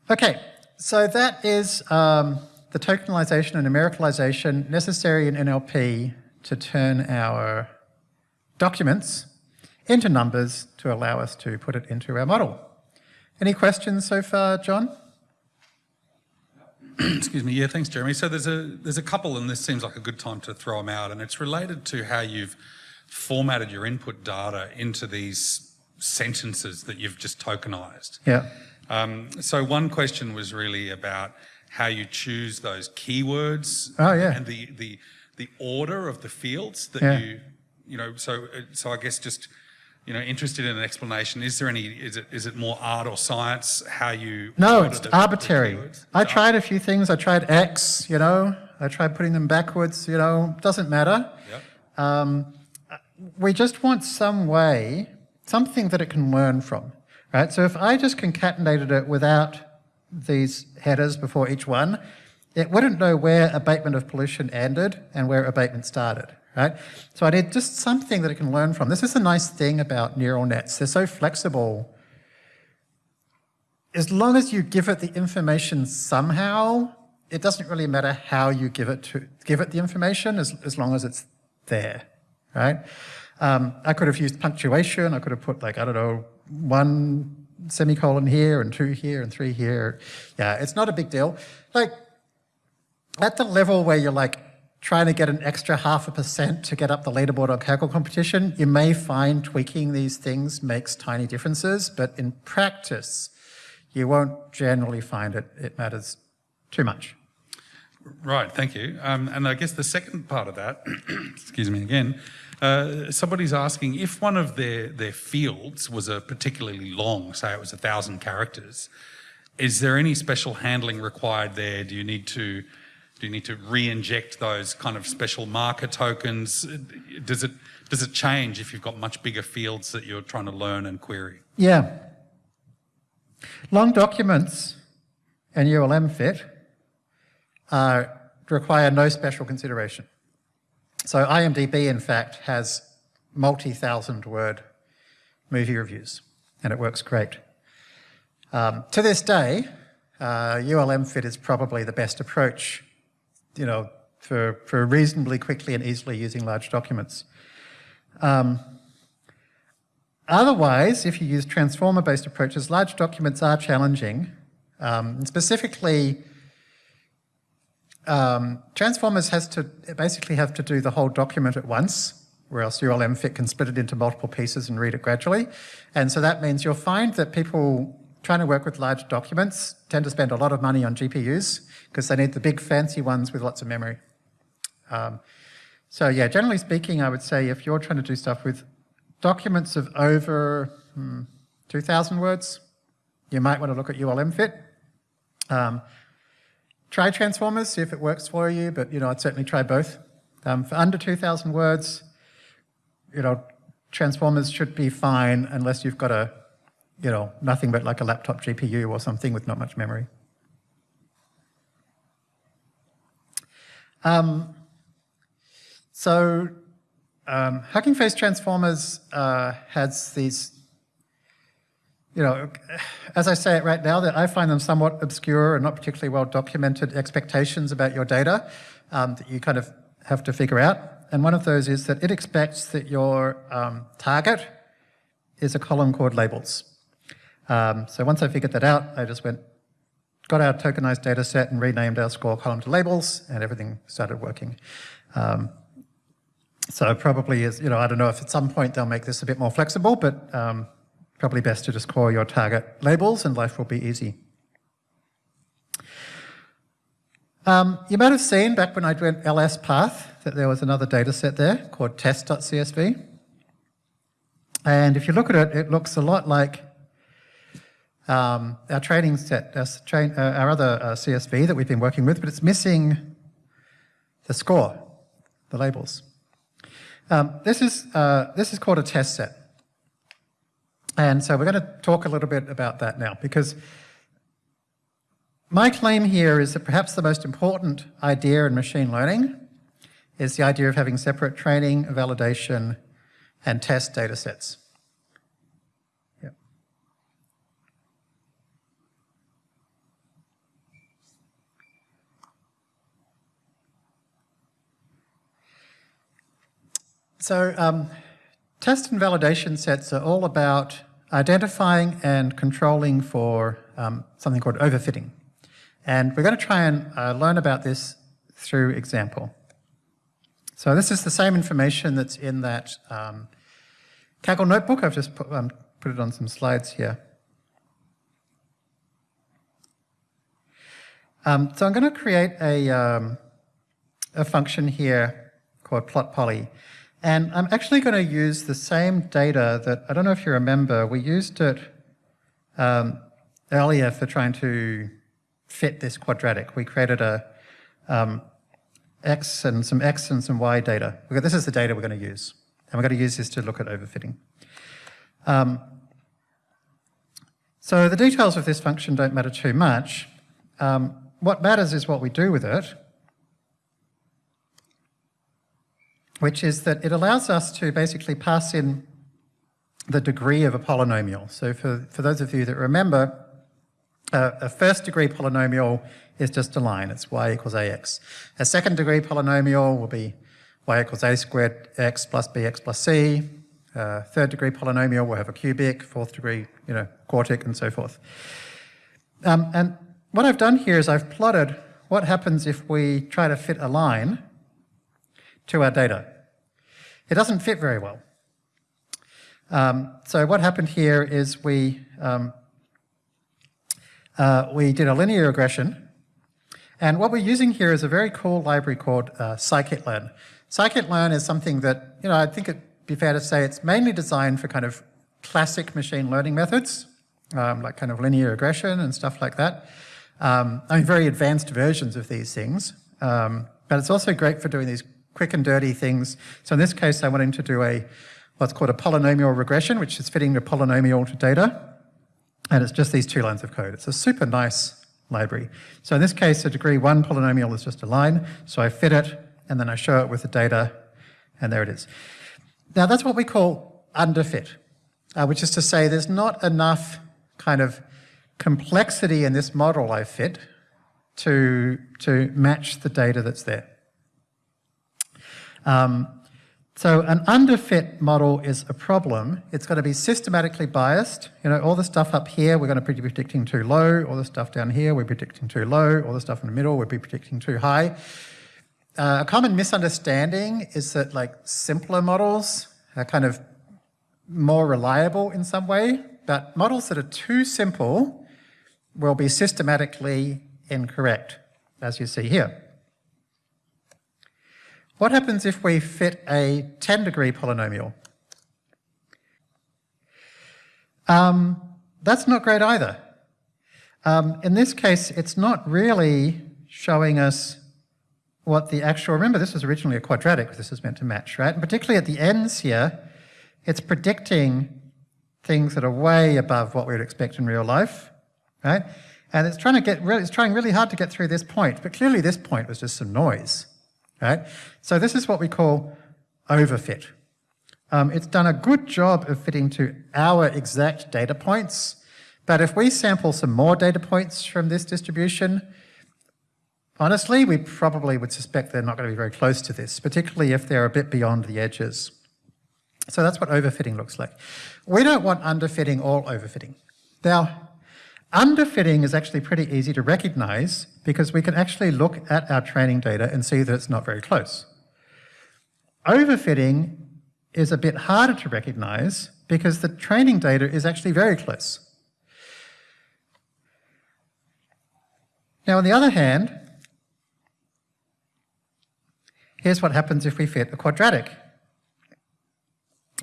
Okay, so that is um, the tokenization and numericalization necessary in NLP to turn our documents into numbers to allow us to put it into our model. Any questions so far, John? Excuse me. Yeah, thanks, Jeremy. So there's a there's a couple, and this seems like a good time to throw them out, and it's related to how you've formatted your input data into these sentences that you've just tokenized. Yeah. Um, so one question was really about how you choose those keywords. Oh, yeah. And the the the order of the fields that Yeah. you you know. So so I guess just you know interested in an explanation. Is there any? Is it is it more art or science? How you? No, it's the- the arbitrary. keywords? I tried a few things. I tried X, you know. I tried putting them backwards, you know. Doesn't matter. Yep. Um, we just want some way, something that it can learn from, right? So if I just concatenated it without these headers before each one, it wouldn't know where abatement of pollution ended and where abatement started, right? So I did just something that it can learn from. This is the nice thing about neural nets. They're so flexible. As long as you give it the information somehow, it doesn't really matter how you give it to give it the information as, as long as it's there, right? Um, I could have used punctuation. I could have put like, I don't know, one semicolon here and two here and three here. Yeah, it's not a big deal. Like at the level where you're like trying to get an extra half a percent to get up the leaderboard on Kaggle competition, you may find tweaking these things makes tiny differences, but in practice, you won't generally find it, it matters too much. Right, thank you. Um, and I guess the second part of that, excuse me again, uh, somebody's asking if one of their, their fields was a particularly long, say it was a thousand characters, is there any special handling required there? Do you need to do you need to re-inject those kind of special marker tokens? Does it does it change if you've got much bigger fields that you're trying to learn and query? Yeah. Long documents and ULMFiT uh, require no special consideration. So IMDb, in fact, has multi-thousand word movie reviews, and it works great. Um, to this day, uh, ULMFiT is probably the best approach, you know, for, for reasonably quickly and easily using large documents. Um, Otherwise, if you use transformer-based approaches, large documents are challenging. Um, specifically, um, transformers has to basically have to do the whole document at once, or else ULMFiT can split it into multiple pieces and read it gradually. And so that means you'll find that people trying to work with large documents tend to spend a lot of money on GPUs because they need the big fancy ones with lots of memory. Um, so yeah, generally speaking, I would say if you're trying to do stuff with documents of over hmm, 2,000 words, you might want to look at ULMFiT. Um, try transformers, see if it works for you, but you know, I'd certainly try both. Um, for under 2,000 words, you know, transformers should be fine unless you've got a, you know, nothing but like a laptop GPU or something with not much memory. Um, so um, Hugging Face Transformers uh, has these, you know, as I say it right now, that I find them somewhat obscure and not particularly well documented expectations about your data um, that you kind of have to figure out. And one of those is that it expects that your um, target is a column called labels. Um, so once I figured that out, I just went, got our tokenized data set and renamed our score column to labels, and everything started working. Um, so probably is, you know, I don't know if at some point they'll make this a bit more flexible, but um, probably best to just call your target labels and life will be easy. Um, you might have seen back when I went ls path that there was another data set there called test.csv. And if you look at it, it looks a lot like um, our training set, our, uh, our other uh, CSV that we've been working with, but it's missing the score, the labels. Um, this, is, uh, this is called a test set. And so we're going to talk a little bit about that now because my claim here is that perhaps the most important idea in machine learning is the idea of having separate training, validation, and test data sets. So um, test and validation sets are all about identifying and controlling for um, something called overfitting. And we're going to try and uh, learn about this through example. So this is the same information that's in that um, Kaggle notebook. I've just put, um, put it on some slides here. Um, so I'm going to create a, um, a function here called plot poly. And I'm actually going to use the same data that, I don't know if you remember, we used it um, earlier for trying to fit this quadratic. We created a um, x and some x and some y data. This is the data we're going to use. And we're going to use this to look at overfitting. Um, so the details of this function don't matter too much. Um, what matters is what we do with it. Which is that it allows us to basically pass in the degree of a polynomial. So for, for those of you that remember, uh, a first degree polynomial is just a line, it's y equals ax. A second degree polynomial will be y equals a squared x plus bx plus c. Uh, third degree polynomial will have a cubic, fourth degree, you know, quartic and so forth. Um, and what I've done here is I've plotted what happens if we try to fit a line to our data. It doesn't fit very well. Um, so what happened here is we, um, uh, we did a linear regression, and what we're using here is a very cool library called uh, scikit-learn. Scikit-learn is something that, you know, I think it'd be fair to say it's mainly designed for kind of classic machine learning methods, um, like kind of linear regression and stuff like that. Um, I mean, very advanced versions of these things, um, but it's also great for doing these quick and dirty things. So in this case, I wanted to do a what's called a polynomial regression, which is fitting the polynomial to data. And it's just these two lines of code. It's a super nice library. So in this case, a degree one polynomial is just a line. So I fit it, and then I show it with the data, and there it is. Now that's what we call underfit, uh, which is to say there's not enough kind of complexity in this model I fit to, to match the data that's there. Um, so an underfit model is a problem. It's going to be systematically biased. You know, all the stuff up here, we're going to be predicting too low. All the stuff down here, we're predicting too low. All the stuff in the middle, we'll be predicting too high. Uh, a common misunderstanding is that like simpler models are kind of more reliable in some way, but models that are too simple will be systematically incorrect, as you see here. What happens if we fit a 10 degree polynomial? Um, that's not great either. Um, in this case, it's not really showing us what the actual, remember this was originally a quadratic, this is meant to match, right? And particularly at the ends here, it's predicting things that are way above what we would expect in real life, right? And it's trying to get, really, it's trying really hard to get through this point, but clearly this point was just some noise right? So this is what we call overfit. Um, it's done a good job of fitting to our exact data points, but if we sample some more data points from this distribution, honestly, we probably would suspect they're not going to be very close to this, particularly if they're a bit beyond the edges. So that's what overfitting looks like. We don't want underfitting or overfitting. Now, underfitting is actually pretty easy to recognize because we can actually look at our training data and see that it's not very close. Overfitting is a bit harder to recognize because the training data is actually very close. Now, on the other hand, here's what happens if we fit a quadratic.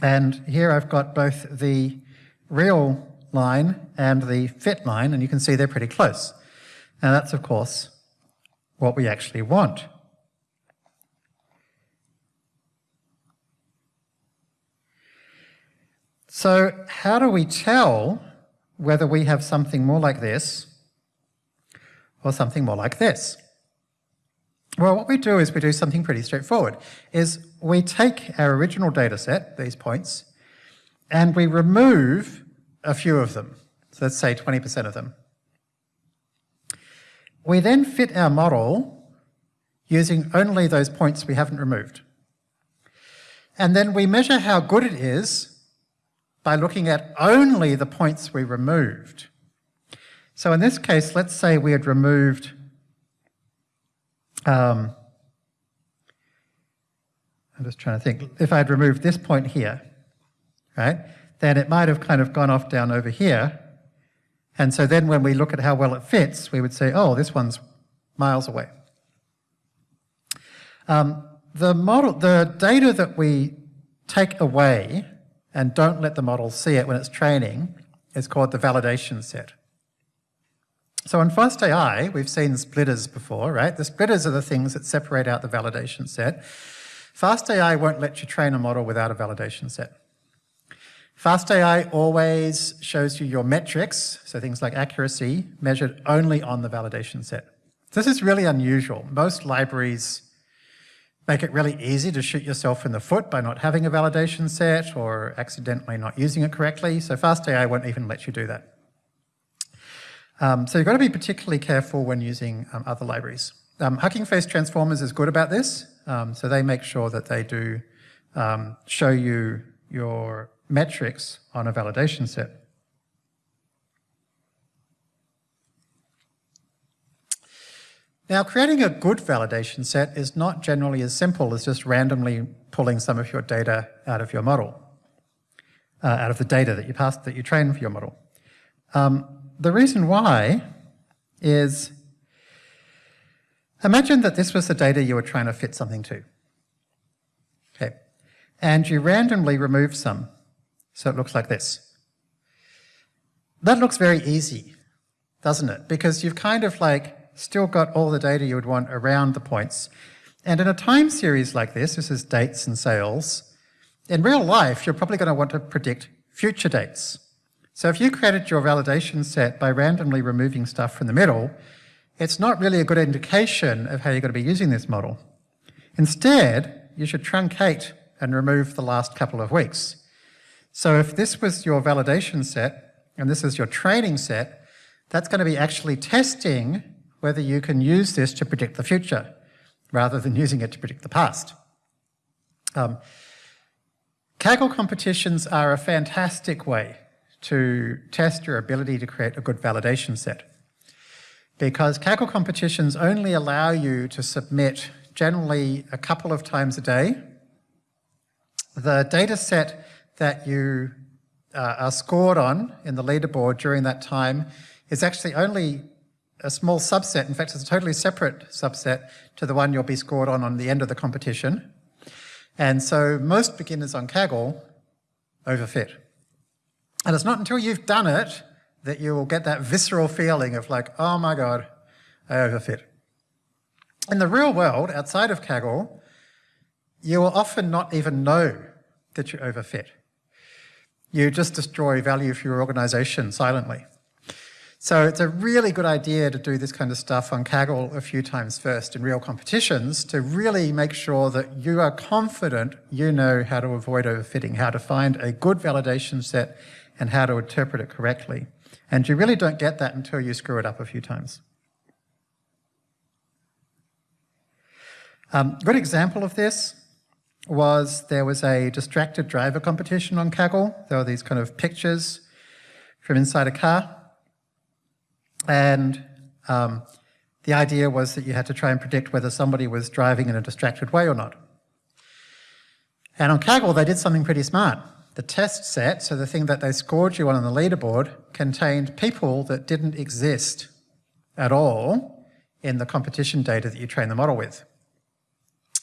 And here I've got both the real line and the fit line, and you can see they're pretty close. And that's, of course, what we actually want. So how do we tell whether we have something more like this or something more like this? Well, what we do is we do something pretty straightforward, is we take our original data set, these points, and we remove a few of them. So let's say 20% of them. We then fit our model using only those points we haven't removed. And then we measure how good it is by looking at only the points we removed. So in this case, let's say we had removed um, I'm just trying to think, if I had removed this point here, right, then it might have kind of gone off down over here. And so then when we look at how well it fits, we would say, oh, this one's miles away. Um, the model, the data that we take away and don't let the model see it when it's training is called the validation set. So in FastAI, we've seen splitters before, right? The splitters are the things that separate out the validation set. FastAI won't let you train a model without a validation set. FastAI always shows you your metrics, so things like accuracy, measured only on the validation set. This is really unusual. Most libraries make it really easy to shoot yourself in the foot by not having a validation set or accidentally not using it correctly, so FastAI won't even let you do that. Um, so you've got to be particularly careful when using um, other libraries. Um, Hugging Face Transformers is good about this, um, so they make sure that they do um, show you your metrics on a validation set. Now, creating a good validation set is not generally as simple as just randomly pulling some of your data out of your model, uh, out of the data that you passed, that you train for your model. Um, the reason why is, imagine that this was the data you were trying to fit something to. Okay, and you randomly remove some so it looks like this. That looks very easy, doesn't it? Because you've kind of like still got all the data you would want around the points. And in a time series like this, this is dates and sales, in real life, you're probably going to want to predict future dates. So if you created your validation set by randomly removing stuff from the middle, it's not really a good indication of how you're going to be using this model. Instead, you should truncate and remove the last couple of weeks. So if this was your validation set, and this is your training set, that's going to be actually testing whether you can use this to predict the future, rather than using it to predict the past. Um, Kaggle competitions are a fantastic way to test your ability to create a good validation set. Because Kaggle competitions only allow you to submit generally a couple of times a day. The data set that you uh, are scored on in the leaderboard during that time is actually only a small subset. In fact, it's a totally separate subset to the one you'll be scored on on the end of the competition. And so most beginners on Kaggle overfit. And it's not until you've done it that you will get that visceral feeling of like, oh my God, I overfit. In the real world, outside of Kaggle, you will often not even know that you overfit. You just destroy value for your organization silently. So it's a really good idea to do this kind of stuff on Kaggle a few times first in real competitions to really make sure that you are confident you know how to avoid overfitting, how to find a good validation set and how to interpret it correctly. And you really don't get that until you screw it up a few times. Um, good example of this was there was a distracted driver competition on Kaggle. There were these kind of pictures from inside a car. And um, the idea was that you had to try and predict whether somebody was driving in a distracted way or not. And on Kaggle, they did something pretty smart. The test set, so the thing that they scored you on on the leaderboard, contained people that didn't exist at all in the competition data that you train the model with.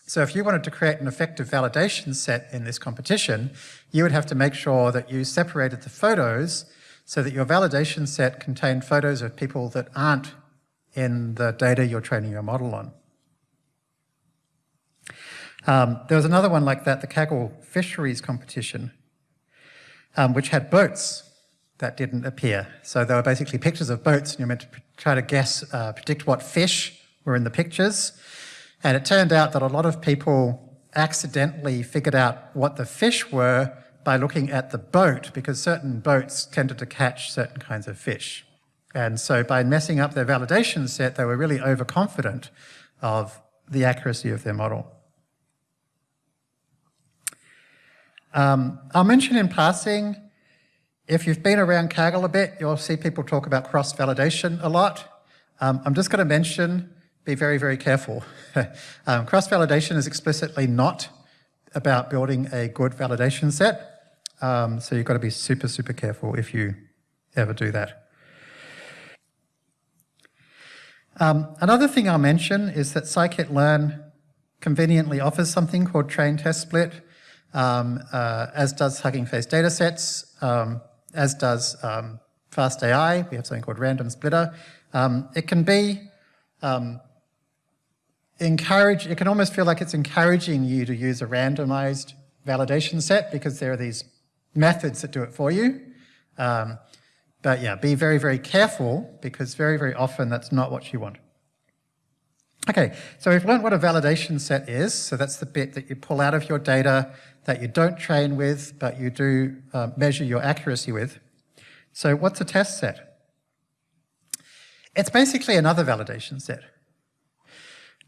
So if you wanted to create an effective validation set in this competition, you would have to make sure that you separated the photos so that your validation set contained photos of people that aren't in the data you're training your model on. Um, there was another one like that, the Kaggle Fisheries Competition, um, which had boats that didn't appear. So there were basically pictures of boats and you're meant to try to guess, uh, predict what fish were in the pictures. And it turned out that a lot of people accidentally figured out what the fish were by looking at the boat because certain boats tended to catch certain kinds of fish. And so by messing up their validation set, they were really overconfident of the accuracy of their model. Um, I'll mention in passing, if you've been around Kaggle a bit, you'll see people talk about cross-validation a lot. Um, I'm just going to mention, be very, very careful. um, cross-validation is explicitly not about building a good validation set. Um, so you've got to be super, super careful if you ever do that. Um, another thing I'll mention is that scikit-learn conveniently offers something called train test split um, uh, as does Hugging Face datasets, um, as does um, FastAI. We have something called Random Splitter. Um, it can be um, encourage, it can almost feel like it's encouraging you to use a randomized validation set because there are these methods that do it for you. Um, but yeah, be very, very careful because very, very often that's not what you want. Okay, so we've learned what a validation set is. So that's the bit that you pull out of your data that you don't train with, but you do uh, measure your accuracy with. So what's a test set? It's basically another validation set.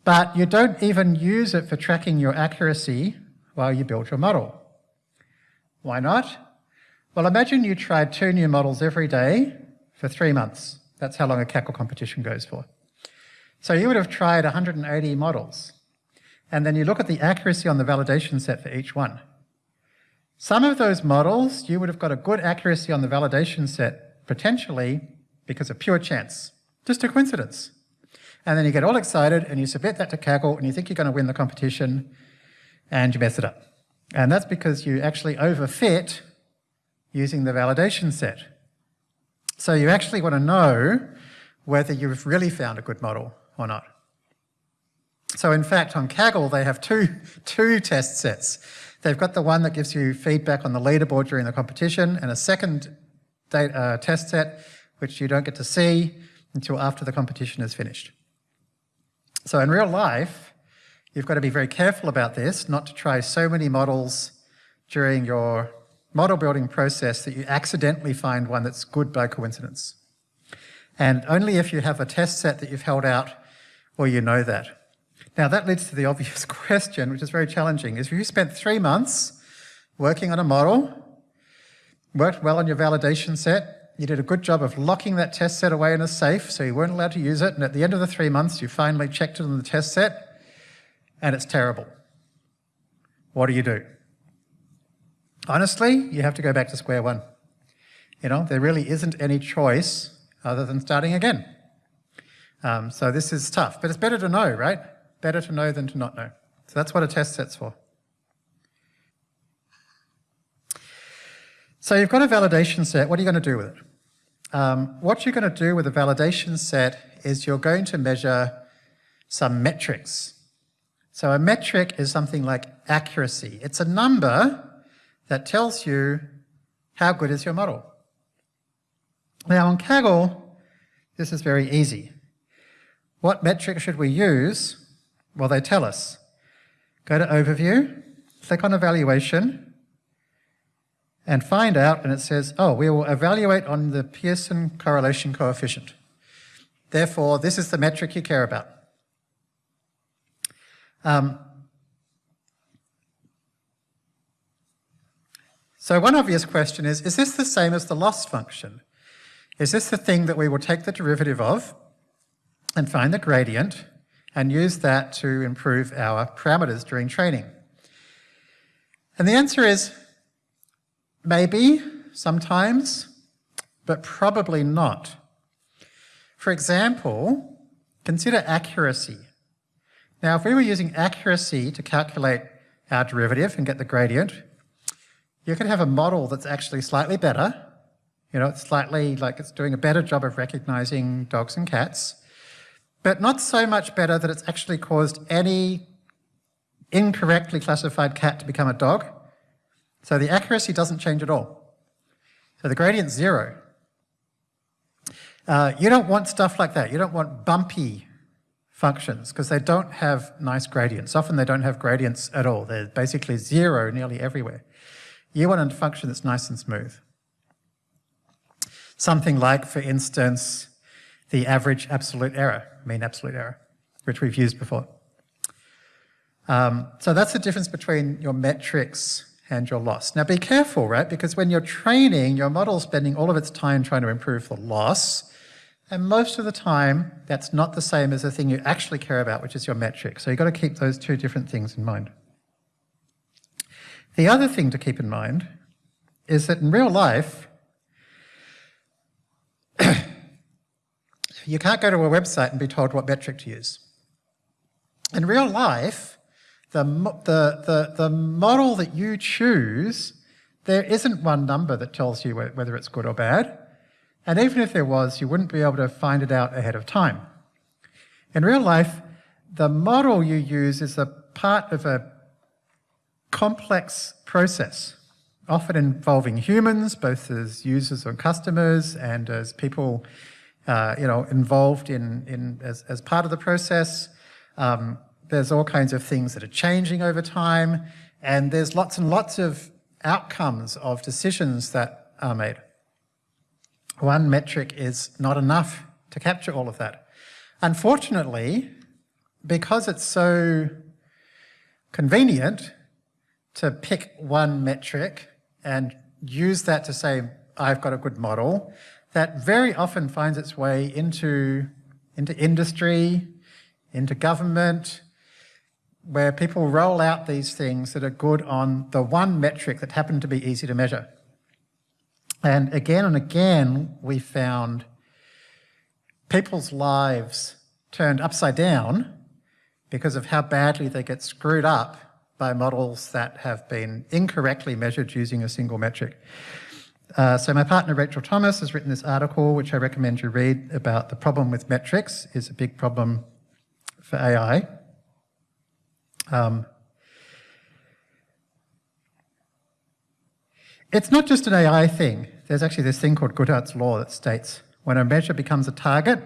But you don't even use it for tracking your accuracy while you build your model. Why not? Well, imagine you tried two new models every day for three months. That's how long a Kaggle competition goes for. So you would have tried 180 models. And then you look at the accuracy on the validation set for each one. Some of those models, you would have got a good accuracy on the validation set, potentially because of pure chance, just a coincidence. And then you get all excited and you submit that to Kaggle and you think you're going to win the competition and you mess it up. And that's because you actually overfit using the validation set. So you actually want to know whether you've really found a good model or not. So in fact, on Kaggle, they have two, two test sets. They've got the one that gives you feedback on the leaderboard during the competition and a second data, uh, test set, which you don't get to see until after the competition is finished. So in real life, you've got to be very careful about this, not to try so many models during your model building process that you accidentally find one that's good by coincidence. And only if you have a test set that you've held out will you know that. Now that leads to the obvious question, which is very challenging, is if you spent three months working on a model, worked well on your validation set, you did a good job of locking that test set away in a safe so you weren't allowed to use it, and at the end of the three months you finally checked it on the test set, and it's terrible. What do you do? Honestly, you have to go back to square one. You know, there really isn't any choice other than starting again. Um, so this is tough, but it's better to know, right? Better to know than to not know. So that's what a test set's for. So you've got a validation set. What are you going to do with it? Um, what you're going to do with a validation set is you're going to measure some metrics. So a metric is something like accuracy. It's a number that tells you how good is your model. Now on Kaggle, this is very easy. What metric should we use? Well, they tell us. Go to Overview, click on Evaluation, and find out, and it says, oh, we will evaluate on the Pearson correlation coefficient. Therefore, this is the metric you care about. Um, So one obvious question is, is this the same as the loss function? Is this the thing that we will take the derivative of and find the gradient and use that to improve our parameters during training? And the answer is maybe, sometimes, but probably not. For example, consider accuracy. Now, if we were using accuracy to calculate our derivative and get the gradient, you could have a model that's actually slightly better. You know, it's slightly like it's doing a better job of recognizing dogs and cats, but not so much better that it's actually caused any incorrectly classified cat to become a dog. So the accuracy doesn't change at all. So the gradient's zero. Uh, you don't want stuff like that. You don't want bumpy functions because they don't have nice gradients. Often they don't have gradients at all. They're basically zero nearly everywhere. You want a function that's nice and smooth. Something like, for instance, the average absolute error, mean absolute error, which we've used before. Um, so that's the difference between your metrics and your loss. Now be careful, right? Because when you're training, your model's spending all of its time trying to improve the loss, and most of the time, that's not the same as the thing you actually care about, which is your metric. So you've got to keep those two different things in mind. The other thing to keep in mind is that in real life, you can't go to a website and be told what metric to use. In real life, the, the, the, the model that you choose, there isn't one number that tells you whether it's good or bad. And even if there was, you wouldn't be able to find it out ahead of time. In real life, the model you use is a part of a complex process, often involving humans, both as users or customers and as people uh, you know, involved in, in as, as part of the process. Um, there's all kinds of things that are changing over time, and there's lots and lots of outcomes of decisions that are made one metric is not enough to capture all of that. Unfortunately, because it's so convenient to pick one metric and use that to say, I've got a good model, that very often finds its way into, into industry, into government, where people roll out these things that are good on the one metric that happened to be easy to measure. And again and again, we found people's lives turned upside down because of how badly they get screwed up by models that have been incorrectly measured using a single metric. Uh, so my partner Rachel Thomas has written this article, which I recommend you read, about the problem with metrics is a big problem for AI. Um, It's not just an AI thing. There's actually this thing called Goodhart's law that states when a measure becomes a target,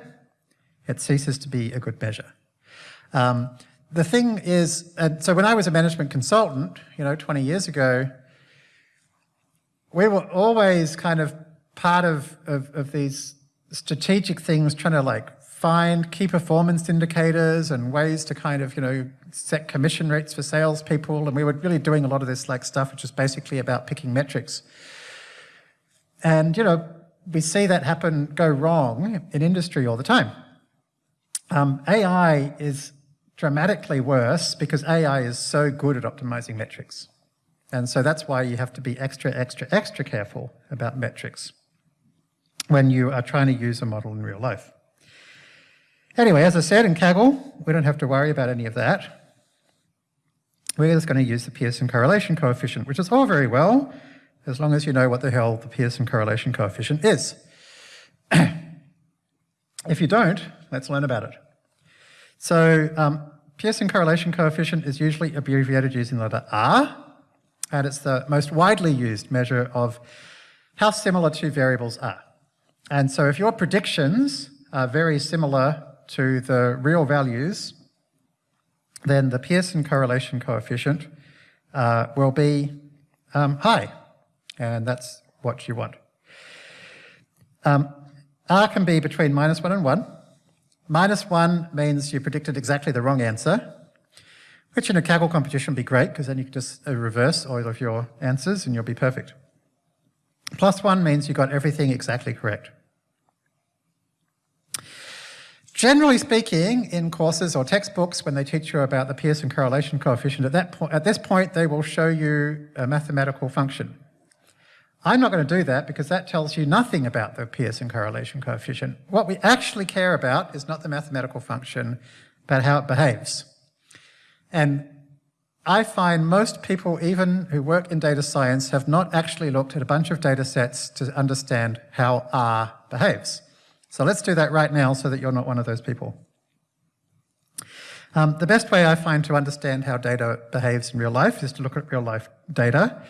it ceases to be a good measure. Um, the thing is, uh, so when I was a management consultant, you know, 20 years ago, we were always kind of part of, of, of these strategic things, trying to like find key performance indicators and ways to kind of, you know, set commission rates for salespeople, and we were really doing a lot of this like stuff, which is basically about picking metrics. And you know, we see that happen go wrong in industry all the time. Um, AI is dramatically worse because AI is so good at optimizing metrics. And so that's why you have to be extra, extra, extra careful about metrics when you are trying to use a model in real life. Anyway, as I said in Kaggle, we don't have to worry about any of that we're just going to use the Pearson correlation coefficient, which is all very well, as long as you know what the hell the Pearson correlation coefficient is. if you don't, let's learn about it. So um, Pearson correlation coefficient is usually abbreviated using the letter R, and it's the most widely used measure of how similar two variables are. And so if your predictions are very similar to the real values, then the Pearson correlation coefficient uh, will be um, high, and that's what you want. Um, R can be between minus 1 and 1. Minus 1 means you predicted exactly the wrong answer, which in a Kaggle competition would be great, because then you can just uh, reverse all of your answers and you'll be perfect. Plus one means you got everything exactly correct. Generally speaking, in courses or textbooks, when they teach you about the Pearson correlation coefficient, at, that point, at this point they will show you a mathematical function. I'm not going to do that because that tells you nothing about the Pearson correlation coefficient. What we actually care about is not the mathematical function, but how it behaves. And I find most people, even who work in data science, have not actually looked at a bunch of data sets to understand how R behaves. So let's do that right now so that you're not one of those people. Um, the best way I find to understand how data behaves in real life is to look at real life data.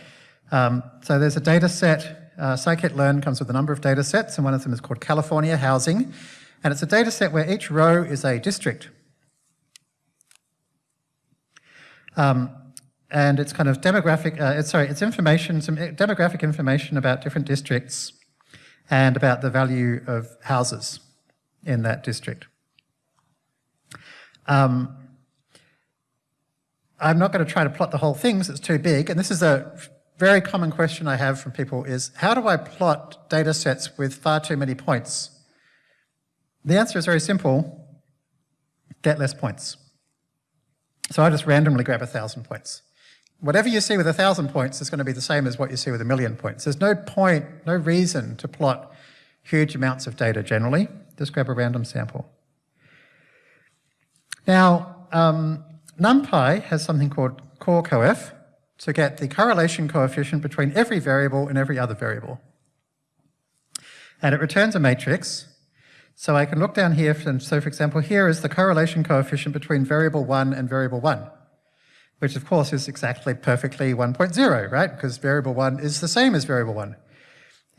Um, so there's a data set, uh, scikit-learn comes with a number of data sets, and one of them is called California Housing. And it's a data set where each row is a district. Um, and it's kind of demographic, uh, it's, sorry, it's information, some demographic information about different districts and about the value of houses in that district. Um, I'm not going to try to plot the whole thing because it's too big, and this is a very common question I have from people is, how do I plot data sets with far too many points? The answer is very simple, get less points. So I just randomly grab a thousand points whatever you see with a thousand points is going to be the same as what you see with a million points. There's no point, no reason to plot huge amounts of data generally. Just grab a random sample. Now, um, NumPy has something called corrcoef to get the correlation coefficient between every variable and every other variable. And it returns a matrix. So I can look down here, and so for example, here is the correlation coefficient between variable 1 and variable 1 which of course is exactly perfectly 1.0, right? Because variable 1 is the same as variable 1.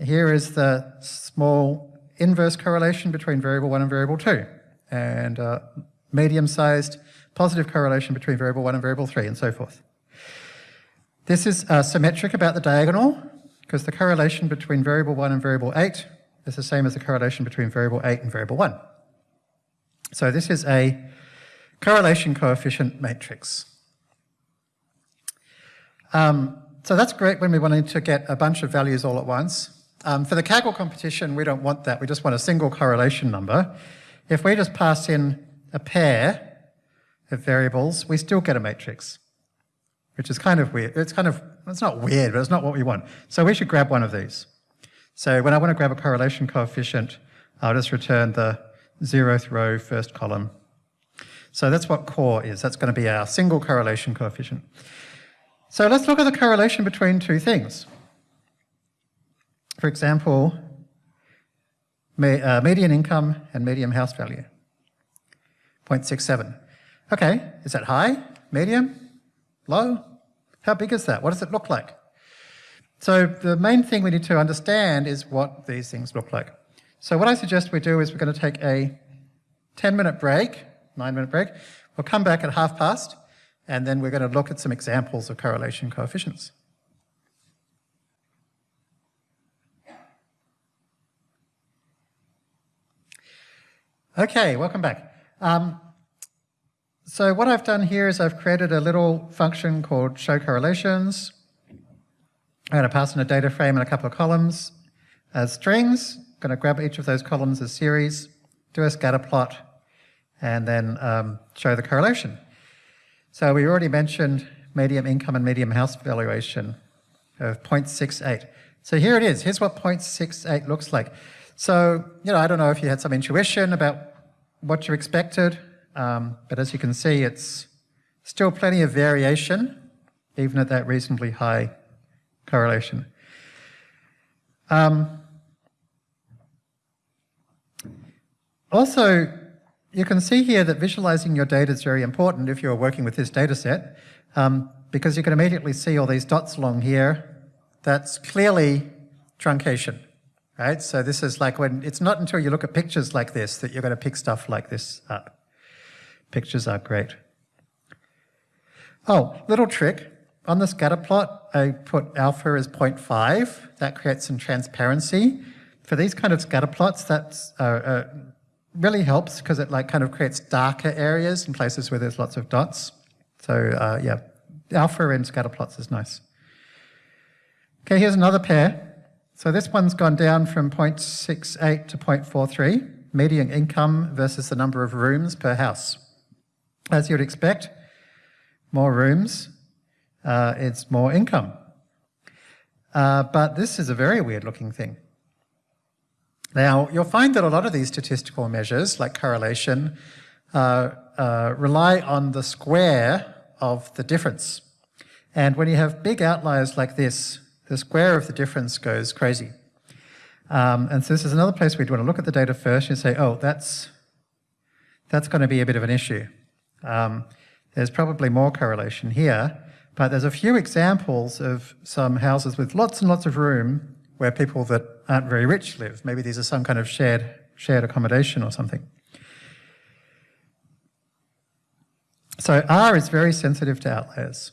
Here is the small inverse correlation between variable 1 and variable 2, and uh, medium-sized positive correlation between variable 1 and variable 3, and so forth. This is uh, symmetric about the diagonal, because the correlation between variable 1 and variable 8 is the same as the correlation between variable 8 and variable 1. So this is a correlation coefficient matrix. Um, so that's great when we want to get a bunch of values all at once. Um, for the Kaggle competition, we don't want that. We just want a single correlation number. If we just pass in a pair of variables, we still get a matrix, which is kind of weird. It's kind of, it's not weird, but it's not what we want. So we should grab one of these. So when I want to grab a correlation coefficient, I'll just return the zeroth row, first column. So that's what corr is. That's going to be our single correlation coefficient. So let's look at the correlation between two things. For example, uh, median income and median house value, 0.67. Okay, is that high, medium, low? How big is that? What does it look like? So the main thing we need to understand is what these things look like. So what I suggest we do is we're going to take a 10 minute break, nine minute break. We'll come back at half past and then we're going to look at some examples of correlation coefficients. Okay, welcome back. Um, so what I've done here is I've created a little function called show correlations. I'm going to pass in a data frame and a couple of columns as strings. I'm going to grab each of those columns as series, do a scatter plot, and then um, show the correlation. So we already mentioned medium income and medium house valuation of 0.68. So here it is. Here's what 0.68 looks like. So, you know, I don't know if you had some intuition about what you expected, um, but as you can see, it's still plenty of variation, even at that reasonably high correlation. Um, also, you can see here that visualizing your data is very important if you're working with this data set, um, because you can immediately see all these dots along here. That's clearly truncation, right? So this is like when, it's not until you look at pictures like this that you're going to pick stuff like this up. Pictures are great. Oh, little trick. On the scatter plot, I put alpha as 0.5. That creates some transparency. For these kind of scatter plots, that's uh, uh, really helps because it like kind of creates darker areas in places where there's lots of dots. So uh, yeah, alpha in scatter plots is nice. Okay, here's another pair. So this one's gone down from 0.68 to 0.43, median income versus the number of rooms per house. As you'd expect, more rooms, uh, it's more income. Uh, but this is a very weird looking thing. Now, you'll find that a lot of these statistical measures, like correlation, uh, uh, rely on the square of the difference. And when you have big outliers like this, the square of the difference goes crazy. Um, and so this is another place we'd want to look at the data first and say, oh, that's, that's going to be a bit of an issue. Um, there's probably more correlation here, but there's a few examples of some houses with lots and lots of room where people that aren't very rich live. Maybe these are some kind of shared, shared accommodation or something. So R is very sensitive to outliers.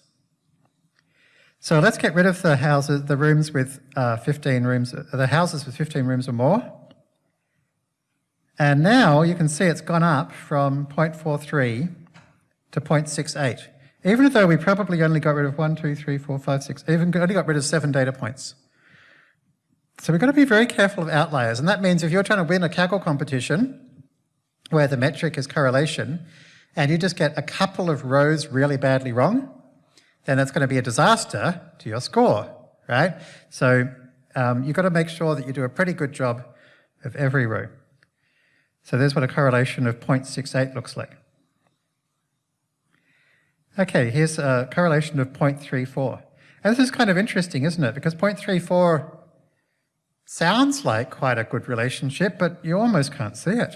So let's get rid of the houses, the rooms with uh, 15 rooms, the houses with 15 rooms or more. And now you can see it's gone up from 0.43 to 0.68. Even though we probably only got rid of one, two, three, four, five, six, even only got rid of seven data points. So we've got to be very careful of outliers. And that means if you're trying to win a Kaggle competition, where the metric is correlation, and you just get a couple of rows really badly wrong, then that's going to be a disaster to your score, right? So um, you've got to make sure that you do a pretty good job of every row. So there's what a correlation of 0.68 looks like. Okay, here's a correlation of 0.34. And this is kind of interesting, isn't it? Because 0.34 sounds like quite a good relationship, but you almost can't see it.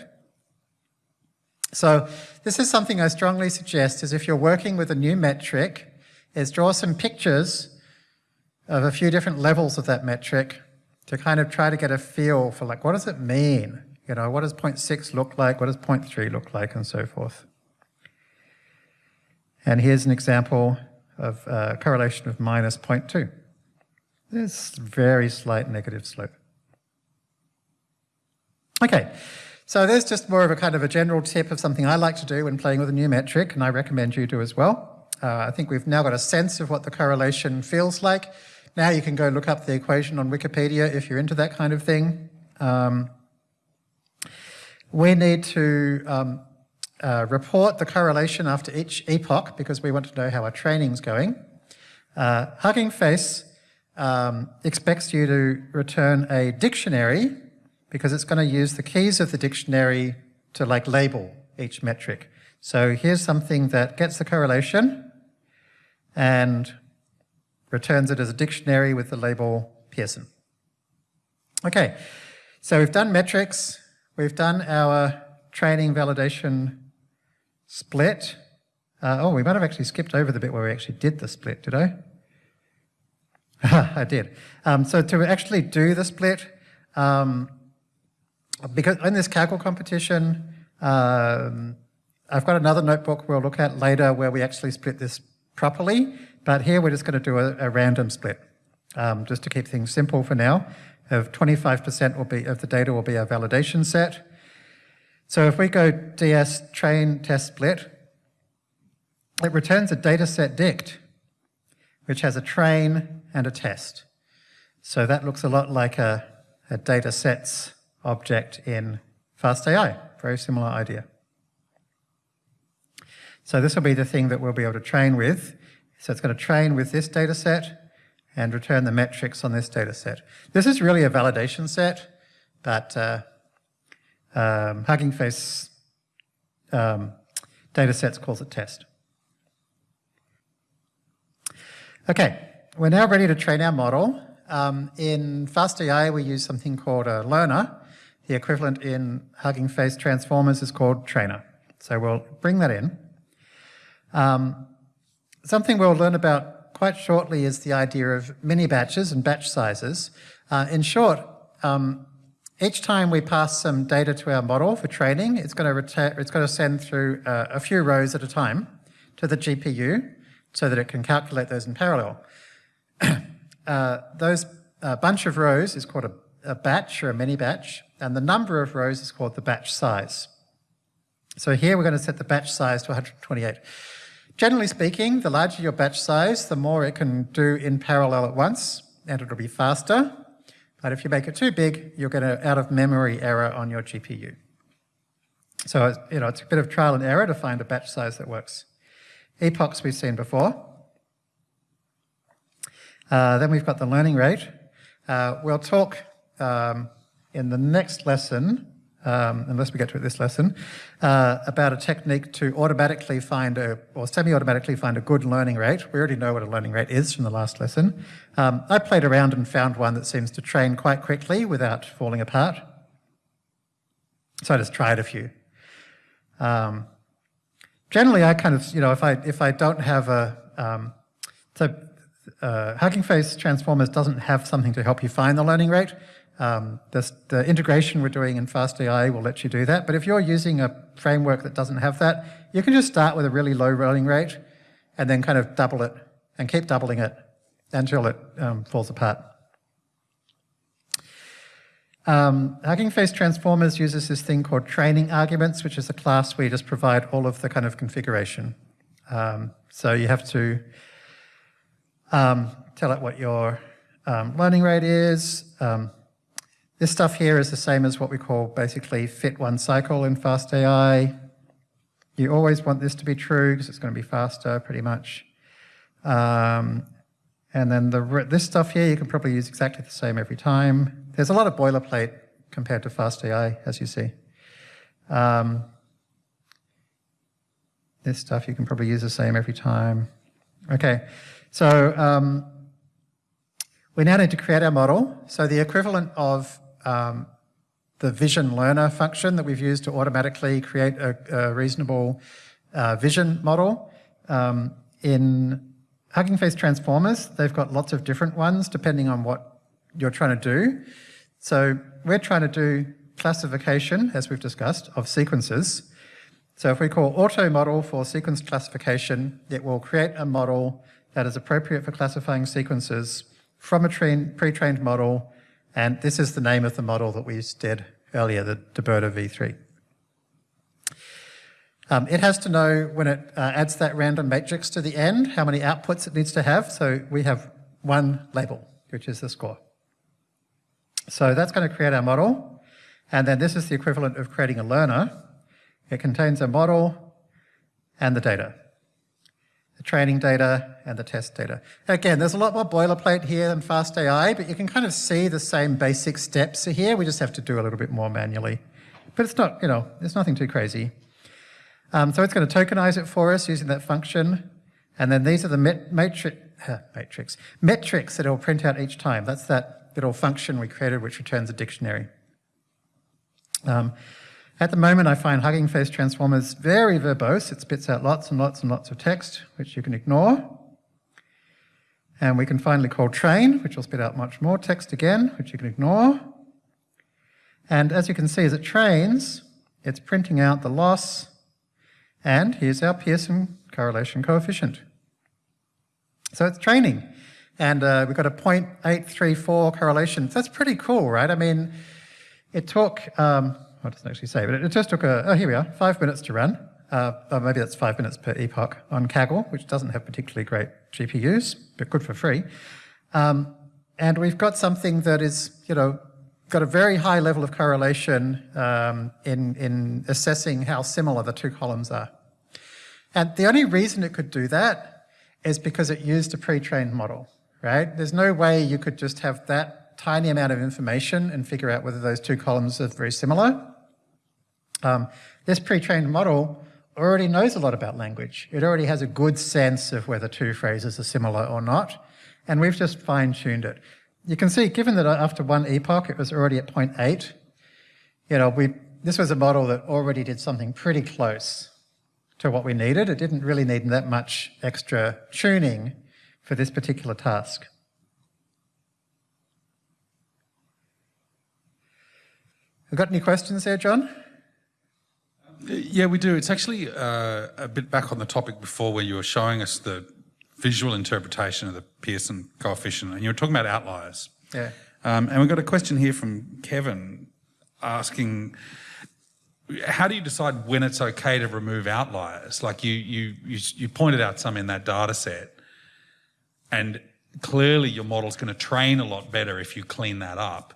So this is something I strongly suggest is if you're working with a new metric, is draw some pictures of a few different levels of that metric to kind of try to get a feel for like, what does it mean? You know, what does 0.6 look like? What does 0.3 look like? And so forth. And here's an example of a correlation of minus 0.2. There's very slight negative slope. Okay, so there's just more of a kind of a general tip of something I like to do when playing with a new metric, and I recommend you do as well. Uh, I think we've now got a sense of what the correlation feels like. Now you can go look up the equation on Wikipedia if you're into that kind of thing. Um, we need to um, uh, report the correlation after each epoch because we want to know how our training's going. Uh, Hugging Face um, expects you to return a dictionary because it's going to use the keys of the dictionary to like label each metric. So here's something that gets the correlation and returns it as a dictionary with the label Pearson. Okay, so we've done metrics, we've done our training validation split. Uh, oh, we might have actually skipped over the bit where we actually did the split, did I? I did. Um, so to actually do the split, um, because in this Kaggle competition, um, I've got another notebook we'll look at later where we actually split this properly, but here we're just going to do a, a random split, um, just to keep things simple for now. Of 25% will be of the data will be our validation set. So if we go ds train test split, it returns a data set dict, which has a train and a test. So that looks a lot like a, a data sets object in FastAI, very similar idea. So this will be the thing that we'll be able to train with. So it's going to train with this data set and return the metrics on this data set. This is really a validation set, but uh, um, Hugging Face um, data sets calls it test. Okay, we're now ready to train our model. Um, in FastAI, we use something called a learner. The equivalent in Hugging Face transformers is called trainer. So we'll bring that in. Um, something we'll learn about quite shortly is the idea of mini batches and batch sizes. Uh, in short, um, each time we pass some data to our model for training, it's going to, it's going to send through uh, a few rows at a time to the GPU so that it can calculate those in parallel. uh, those uh, bunch of rows is called a, a batch or a mini batch, and the number of rows is called the batch size. So here we're going to set the batch size to 128. Generally speaking, the larger your batch size, the more it can do in parallel at once, and it'll be faster. But if you make it too big, you'll get an out-of-memory error on your GPU. So, it's, you know, it's a bit of trial and error to find a batch size that works. Epochs we've seen before. Uh, then we've got the learning rate. Uh, we'll talk um, in the next lesson, um, unless we get to it this lesson, uh, about a technique to automatically find a, or semi-automatically find a good learning rate. We already know what a learning rate is from the last lesson. Um, I played around and found one that seems to train quite quickly without falling apart. So I just tried a few. Um, generally, I kind of, you know, if I if I don't have a, um, so uh, Hugging Face Transformers doesn't have something to help you find the learning rate. Um, this, the integration we're doing in FastAI will let you do that. But if you're using a framework that doesn't have that, you can just start with a really low learning rate and then kind of double it and keep doubling it until it um, falls apart. Um, Hugging Face Transformers uses this thing called training arguments, which is a class where you just provide all of the kind of configuration. Um, so you have to um, tell it what your um, learning rate is. This stuff here is the same as what we call basically fit one cycle in FastAI. You always want this to be true because it's going to be faster pretty much. Um, and then the, this stuff here, you can probably use exactly the same every time. There's a lot of boilerplate compared to FastAI, as you see. Um, this stuff you can probably use the same every time. Okay, so um, we now need to create our model. So the equivalent of um, the vision learner function that we've used to automatically create a, a reasonable uh, vision model um, in Hugging Face Transformers, they've got lots of different ones depending on what you're trying to do. So we're trying to do classification, as we've discussed, of sequences. So if we call auto model for sequence classification, it will create a model that is appropriate for classifying sequences from a pre-trained model. And this is the name of the model that we did earlier, the DeBERTa V3. Um, it has to know when it uh, adds that random matrix to the end, how many outputs it needs to have. So we have one label, which is the score. So that's going to create our model. And then this is the equivalent of creating a learner. It contains a model and the data, training data and the test data. Again, there's a lot more boilerplate here than FastAI, but you can kind of see the same basic steps here. We just have to do a little bit more manually. But it's not, you know, it's nothing too crazy. Um, so it's going to tokenize it for us using that function. And then these are the met matrix, uh, matrix, metrics that it'll print out each time. That's that little function we created which returns a dictionary. Um, at the moment, I find Hugging Face Transformers very verbose. It spits out lots and lots and lots of text, which you can ignore. And we can finally call train, which will spit out much more text again, which you can ignore. And as you can see, as it trains, it's printing out the loss and here's our Pearson correlation coefficient. So it's training. And uh, we've got a 0.834 correlation. That's pretty cool, right? I mean, it took, um, well, it doesn't actually say, but it, just took, a, oh, here we are, five minutes to run. Uh, maybe that's five minutes per epoch on Kaggle, which doesn't have particularly great GPUs, but good for free. Um, and we've got something that is, you know, got a very high level of correlation um, in, in assessing how similar the two columns are. And the only reason it could do that is because it used a pre-trained model, right? There's no way you could just have that tiny amount of information and figure out whether those two columns are very similar. Um, this pre-trained model already knows a lot about language. It already has a good sense of whether two phrases are similar or not, and we've just fine-tuned it you can see, given that after one epoch it was already at 0.8, you know, we, this was a model that already did something pretty close to what we needed. It didn't really need that much extra tuning for this particular task. Got any questions there, John? Yeah, we do. It's actually uh, a bit back on the topic before where you were showing us the visual interpretation of the Pearson coefficient, and you were talking about outliers. Yeah. Um, and we've got a question here from Kevin asking, how do you decide when it's okay to remove outliers? Like you, you, you, you pointed out some in that data set, and clearly your model's going to train a lot better if you clean that up.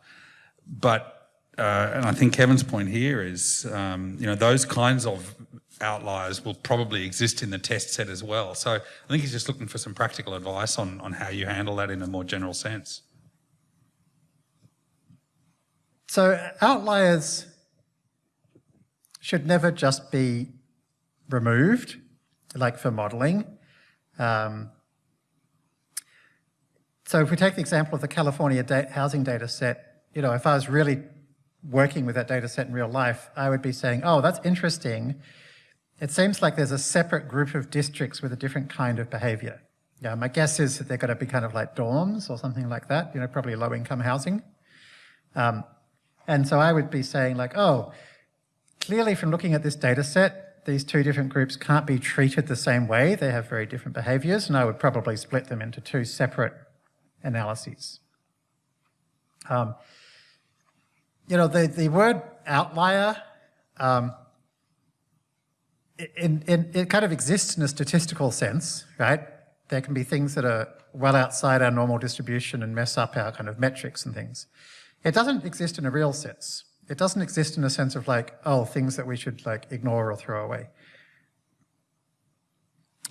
But, uh, and I think Kevin's point here is, um, you know, those kinds of outliers will probably exist in the test set as well. So I think he's just looking for some practical advice on, on how you handle that in a more general sense. So outliers should never just be removed, like for modeling. Um, so if we take the example of the California da housing data set, you know, if I was really working with that data set in real life, I would be saying, oh, that's interesting. It seems like there's a separate group of districts with a different kind of behavior. Yeah, my guess is that they're going to be kind of like dorms or something like that, you know, probably low income housing. Um, and so I would be saying like, oh, clearly from looking at this data set, these two different groups can't be treated the same way. They have very different behaviors, and I would probably split them into two separate analyses. Um, you know, the, the word outlier, um, in, in, it kind of exists in a statistical sense, right? There can be things that are well outside our normal distribution and mess up our kind of metrics and things. It doesn't exist in a real sense. It doesn't exist in a sense of like, oh, things that we should like ignore or throw away.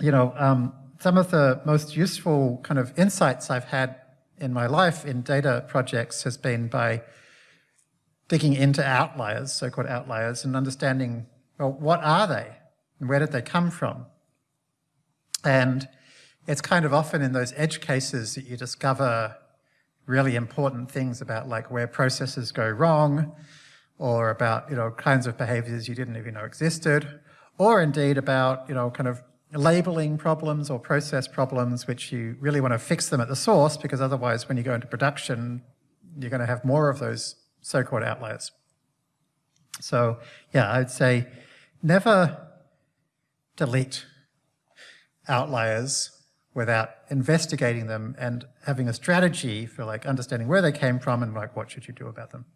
You know, um, some of the most useful kind of insights I've had in my life in data projects has been by digging into outliers, so-called outliers, and understanding, well, what are they? And where did they come from? And it's kind of often in those edge cases that you discover really important things about like where processes go wrong, or about, you know, kinds of behaviors you didn't even know existed, or indeed about, you know, kind of labeling problems or process problems which you really want to fix them at the source because otherwise when you go into production, you're going to have more of those so-called outliers. So yeah, I'd say never delete outliers without investigating them and having a strategy for like understanding where they came from and like what should you do about them.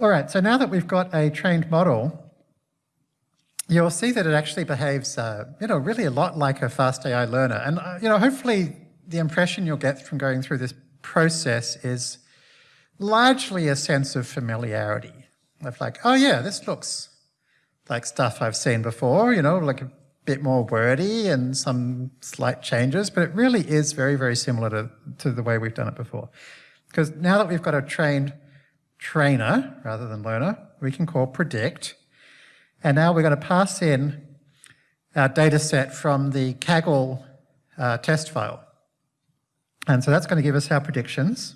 All right, so now that we've got a trained model, you'll see that it actually behaves, uh, you know, really a lot like a fast AI learner. And, uh, you know, hopefully the impression you'll get from going through this process is largely a sense of familiarity of like, oh yeah, this looks like stuff I've seen before, you know, like a bit more wordy and some slight changes, but it really is very, very similar to, to the way we've done it before. Because now that we've got a trained trainer rather than learner, we can call predict. And now we're going to pass in our data set from the Kaggle uh, test file. And so that's going to give us our predictions,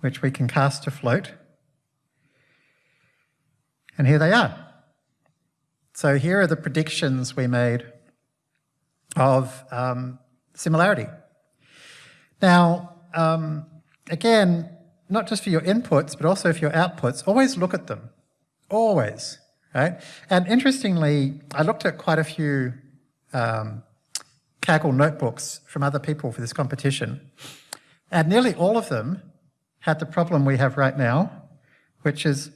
which we can cast to float. And here they are. So here are the predictions we made of um, similarity. Now, um, again, not just for your inputs, but also for your outputs, always look at them. Always, right? And interestingly, I looked at quite a few um, Kaggle notebooks from other people for this competition, and nearly all of them had the problem we have right now, which is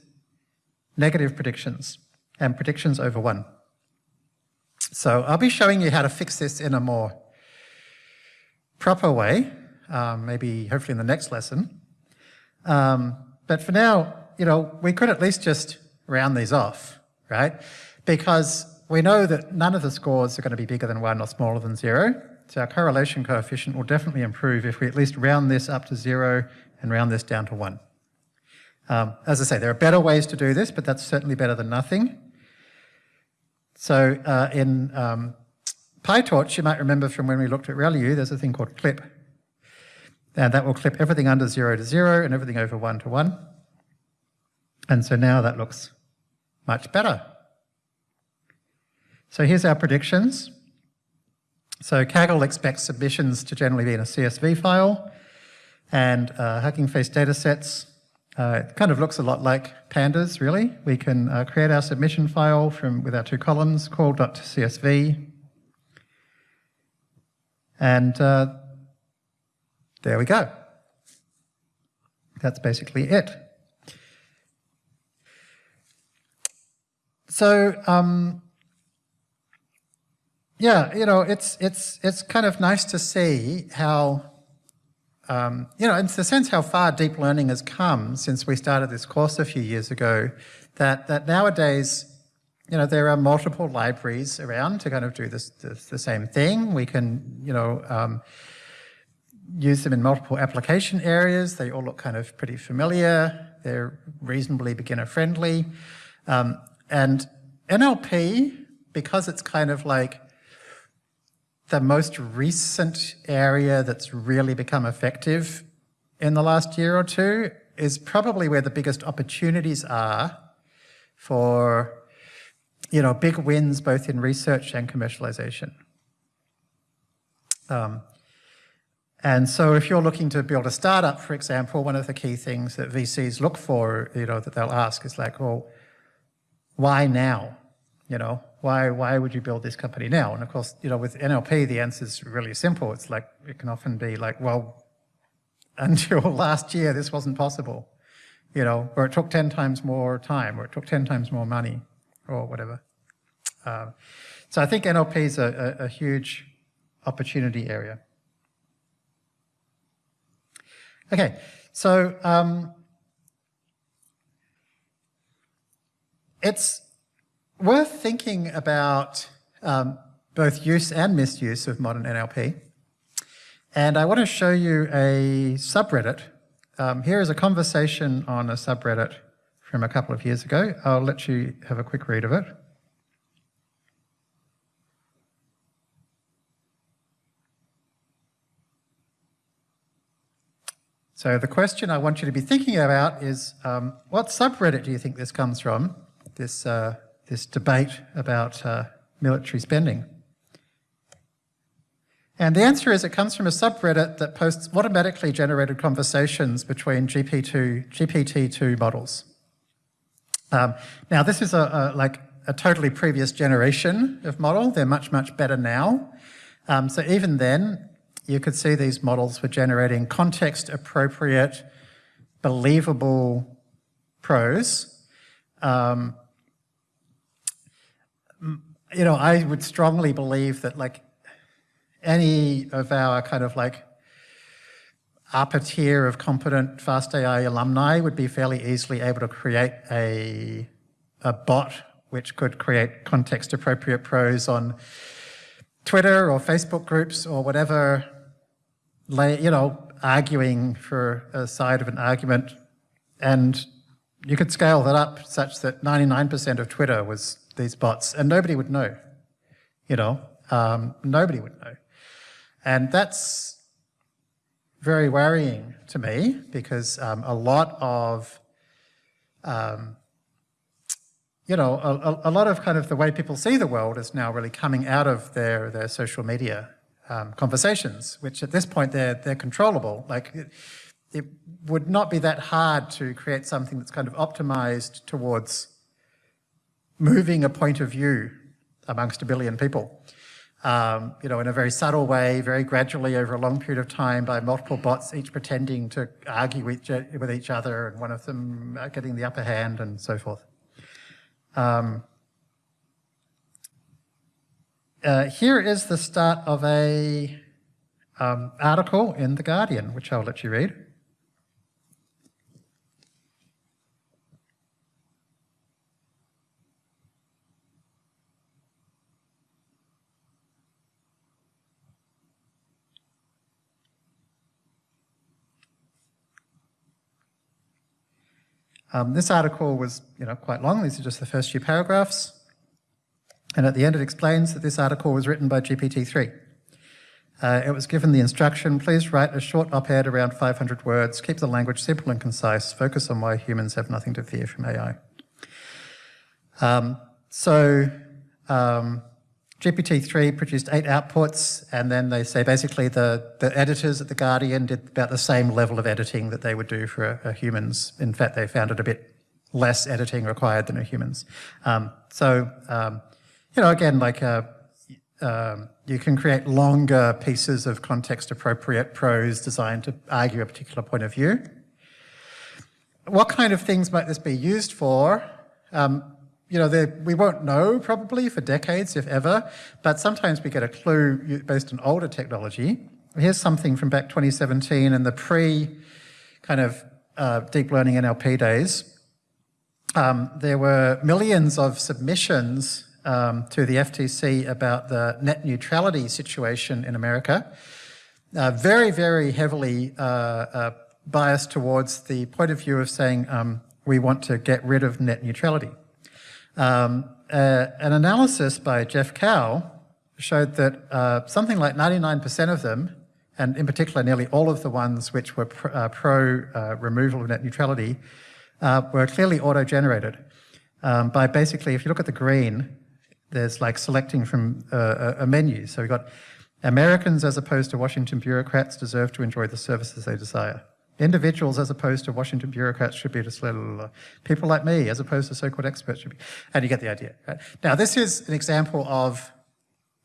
negative predictions and predictions over one. So I'll be showing you how to fix this in a more proper way, um, maybe hopefully in the next lesson. Um, but for now, you know, we could at least just round these off, right? Because we know that none of the scores are going to be bigger than one or smaller than zero. So our correlation coefficient will definitely improve if we at least round this up to zero and round this down to one. Um, as I say, there are better ways to do this, but that's certainly better than nothing. So uh, in um, PyTorch, you might remember from when we looked at ReLU, there's a thing called clip. And that will clip everything under zero to zero and everything over one to one. And so now that looks much better. So here's our predictions. So Kaggle expects submissions to generally be in a CSV file and uh, Hugging Face datasets. Uh, it kind of looks a lot like pandas, really. We can uh, create our submission file from with our two columns, call.csv, and uh, there we go. That's basically it. So, um, yeah, you know, it's, it's, it's kind of nice to see how, um, you know, in the sense how far deep learning has come since we started this course a few years ago, that, that nowadays, you know, there are multiple libraries around to kind of do this, this the same thing. We can, you know, um, use them in multiple application areas. They all look kind of pretty familiar. They're reasonably beginner friendly. Um, and NLP, because it's kind of like the most recent area that's really become effective in the last year or two is probably where the biggest opportunities are for you know, big wins both in research and commercialization. Um, and so if you're looking to build a startup, for example, one of the key things that VCs look for, you know, that they'll ask is like, well, why now? You know, why, why would you build this company now? And of course, you know, with NLP, the answer is really simple. It's like, it can often be like, well, until last year, this wasn't possible, you know, or it took 10 times more time, or it took 10 times more money, or whatever. Uh, so I think NLP is a, a, a huge opportunity area. Okay, so um, it's worth thinking about um, both use and misuse of modern NLP. And I want to show you a subreddit. Um, here is a conversation on a subreddit from a couple of years ago. I'll let you have a quick read of it. So the question I want you to be thinking about is, um, what subreddit do you think this comes from, this, uh, this debate about uh, military spending? And the answer is it comes from a subreddit that posts automatically generated conversations between GP2, GPT-2 models. Um, now this is a, a, like a totally previous generation of model. They're much, much better now. Um, so even then, you could see these models were generating context appropriate, believable prose. Um, you know, I would strongly believe that like any of our kind of like upper tier of competent fast AI alumni would be fairly easily able to create a, a bot which could create context appropriate prose on Twitter or Facebook groups or whatever you know, arguing for a side of an argument, and you could scale that up such that 99% of Twitter was these bots, and nobody would know, you know, um, nobody would know. And that's very worrying to me because um, a lot of, um, you know, a, a, lot of kind of the way people see the world is now really coming out of their, their social media um, conversations, which at this point they're, they're controllable. Like it, it, would not be that hard to create something that's kind of optimized towards moving a point of view amongst a billion people. Um, you know, in a very subtle way, very gradually over a long period of time by multiple bots, each pretending to argue with, with each other and one of them getting the upper hand and so forth. Um, uh, here is the start of a um, article in The Guardian, which I'll let you read. Um, this article was you know, quite long. These are just the first few paragraphs. And at the end it explains that this article was written by GPT-3. Uh, it was given the instruction, please write a short op-ed around 500 words, keep the language simple and concise, focus on why humans have nothing to fear from AI. Um, so um, GPT-3 produced eight outputs, and then they say basically the, the editors at The Guardian did about the same level of editing that they would do for a, a humans. In fact, they found it a bit less editing required than a humans. Um, so um, you know, again, like uh, um, you can create longer pieces of context-appropriate prose designed to argue a particular point of view. What kind of things might this be used for? Um, you know, we won't know probably for decades, if ever, but sometimes we get a clue based on older technology. Here's something from back 2017 in the pre kind of uh, deep learning NLP days. Um, there were millions of submissions um, to the FTC about the net neutrality situation in America. Uh, very, very heavily uh, uh, biased towards the point of view of saying um, we want to get rid of net neutrality. Um, uh, an analysis by Jeff Kao showed that uh, something like 99% of them, and in particular nearly all of the ones which were pr uh, pro removal of net neutrality, uh, were clearly auto-generated um, by basically, if you look at the green, there's like selecting from uh, a, a menu. So we've got Americans as opposed to Washington bureaucrats deserve to enjoy the services they desire. Individuals as opposed to Washington bureaucrats should be just blah, blah, blah. people like me as opposed to so-called experts should be, and you get the idea. Right? Now this is an example of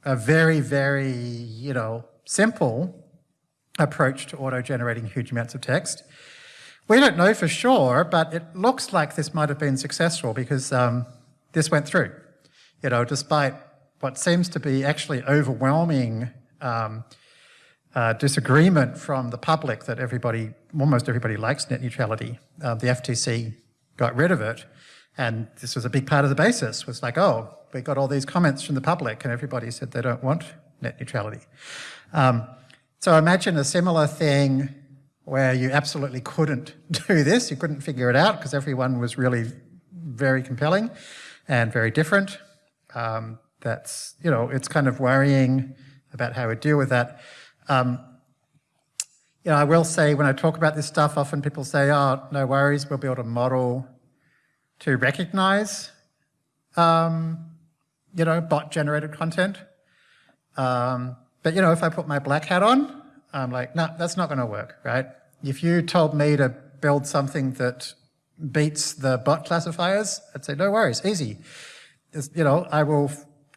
a very, very, you know, simple approach to auto-generating huge amounts of text. We don't know for sure, but it looks like this might have been successful because um, this went through. You know, despite what seems to be actually overwhelming um, uh, disagreement from the public that everybody, almost everybody likes net neutrality. Uh, the FTC got rid of it, and this was a big part of the basis, was like, oh, we got all these comments from the public, and everybody said they don't want net neutrality. Um, so imagine a similar thing where you absolutely couldn't do this, you couldn't figure it out because everyone was really very compelling and very different. Um, that's, you know, it's kind of worrying about how we deal with that. Um, you know, I will say when I talk about this stuff, often people say, oh, no worries, we'll build a model to recognize, um, you know, bot-generated content. Um, but, you know, if I put my black hat on, I'm like, no, that's not going to work, right? If you told me to build something that beats the bot classifiers, I'd say, no worries, easy. It's, you know, I will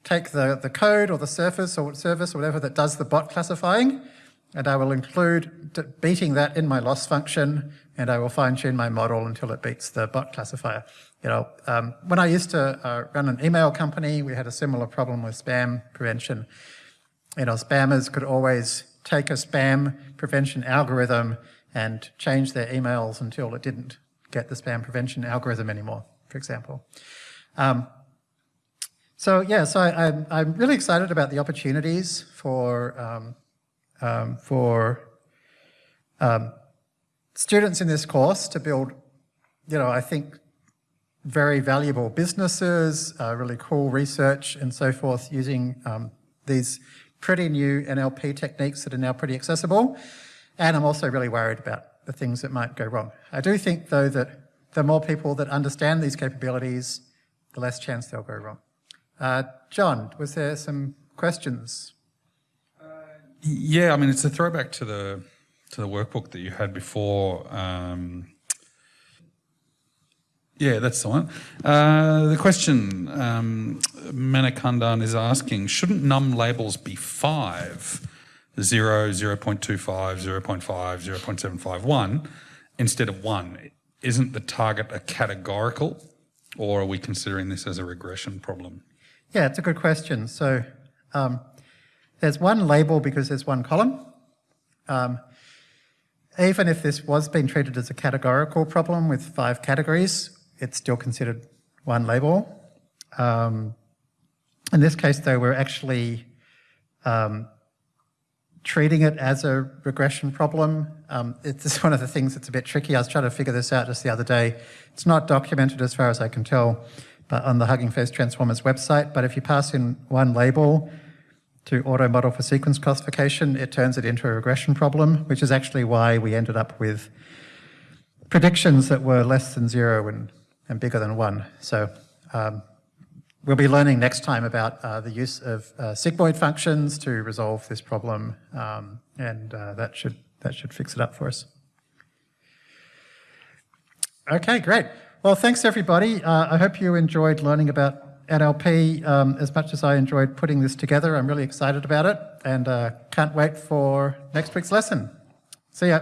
take the, the code or the surface or service or whatever that does the bot classifying, and I will include beating that in my loss function, and I will fine tune my model until it beats the bot classifier. You know, um, when I used to uh, run an email company, we had a similar problem with spam prevention. You know, spammers could always take a spam prevention algorithm and change their emails until it didn't get the spam prevention algorithm anymore, for example. Um, so yeah, so I, am I'm, I'm really excited about the opportunities for, um, um, for um, students in this course to build, you know, I think very valuable businesses, uh, really cool research and so forth using um, these pretty new NLP techniques that are now pretty accessible. And I'm also really worried about the things that might go wrong. I do think though that the more people that understand these capabilities, the less chance they'll go wrong. Uh, John, was there some questions? Yeah, I mean, it's a throwback to the to the workbook that you had before. Um, yeah, that's the one. Uh, the question um, Manikandan is asking, shouldn't num labels be 5, 0, 0 0.25, 0 0.5, 0 0.751 instead of 1? Isn't the target a categorical or are we considering this as a regression problem? Yeah, it's a good question. So um, there's one label because there's one column. Um, even if this was being treated as a categorical problem with five categories, it's still considered one label. Um, in this case, though, we're actually um, treating it as a regression problem. Um, it's one of the things that's a bit tricky. I was trying to figure this out just the other day. It's not documented as far as I can tell on the Hugging Face Transformers website. But if you pass in one label to auto model for sequence classification, it turns it into a regression problem, which is actually why we ended up with predictions that were less than zero and, and bigger than one. So um, we'll be learning next time about uh, the use of uh, sigmoid functions to resolve this problem, um, and uh, that should that should fix it up for us. Okay, great. Well, thanks everybody. Uh, I hope you enjoyed learning about NLP um, as much as I enjoyed putting this together. I'm really excited about it and uh, can't wait for next week's lesson. See ya.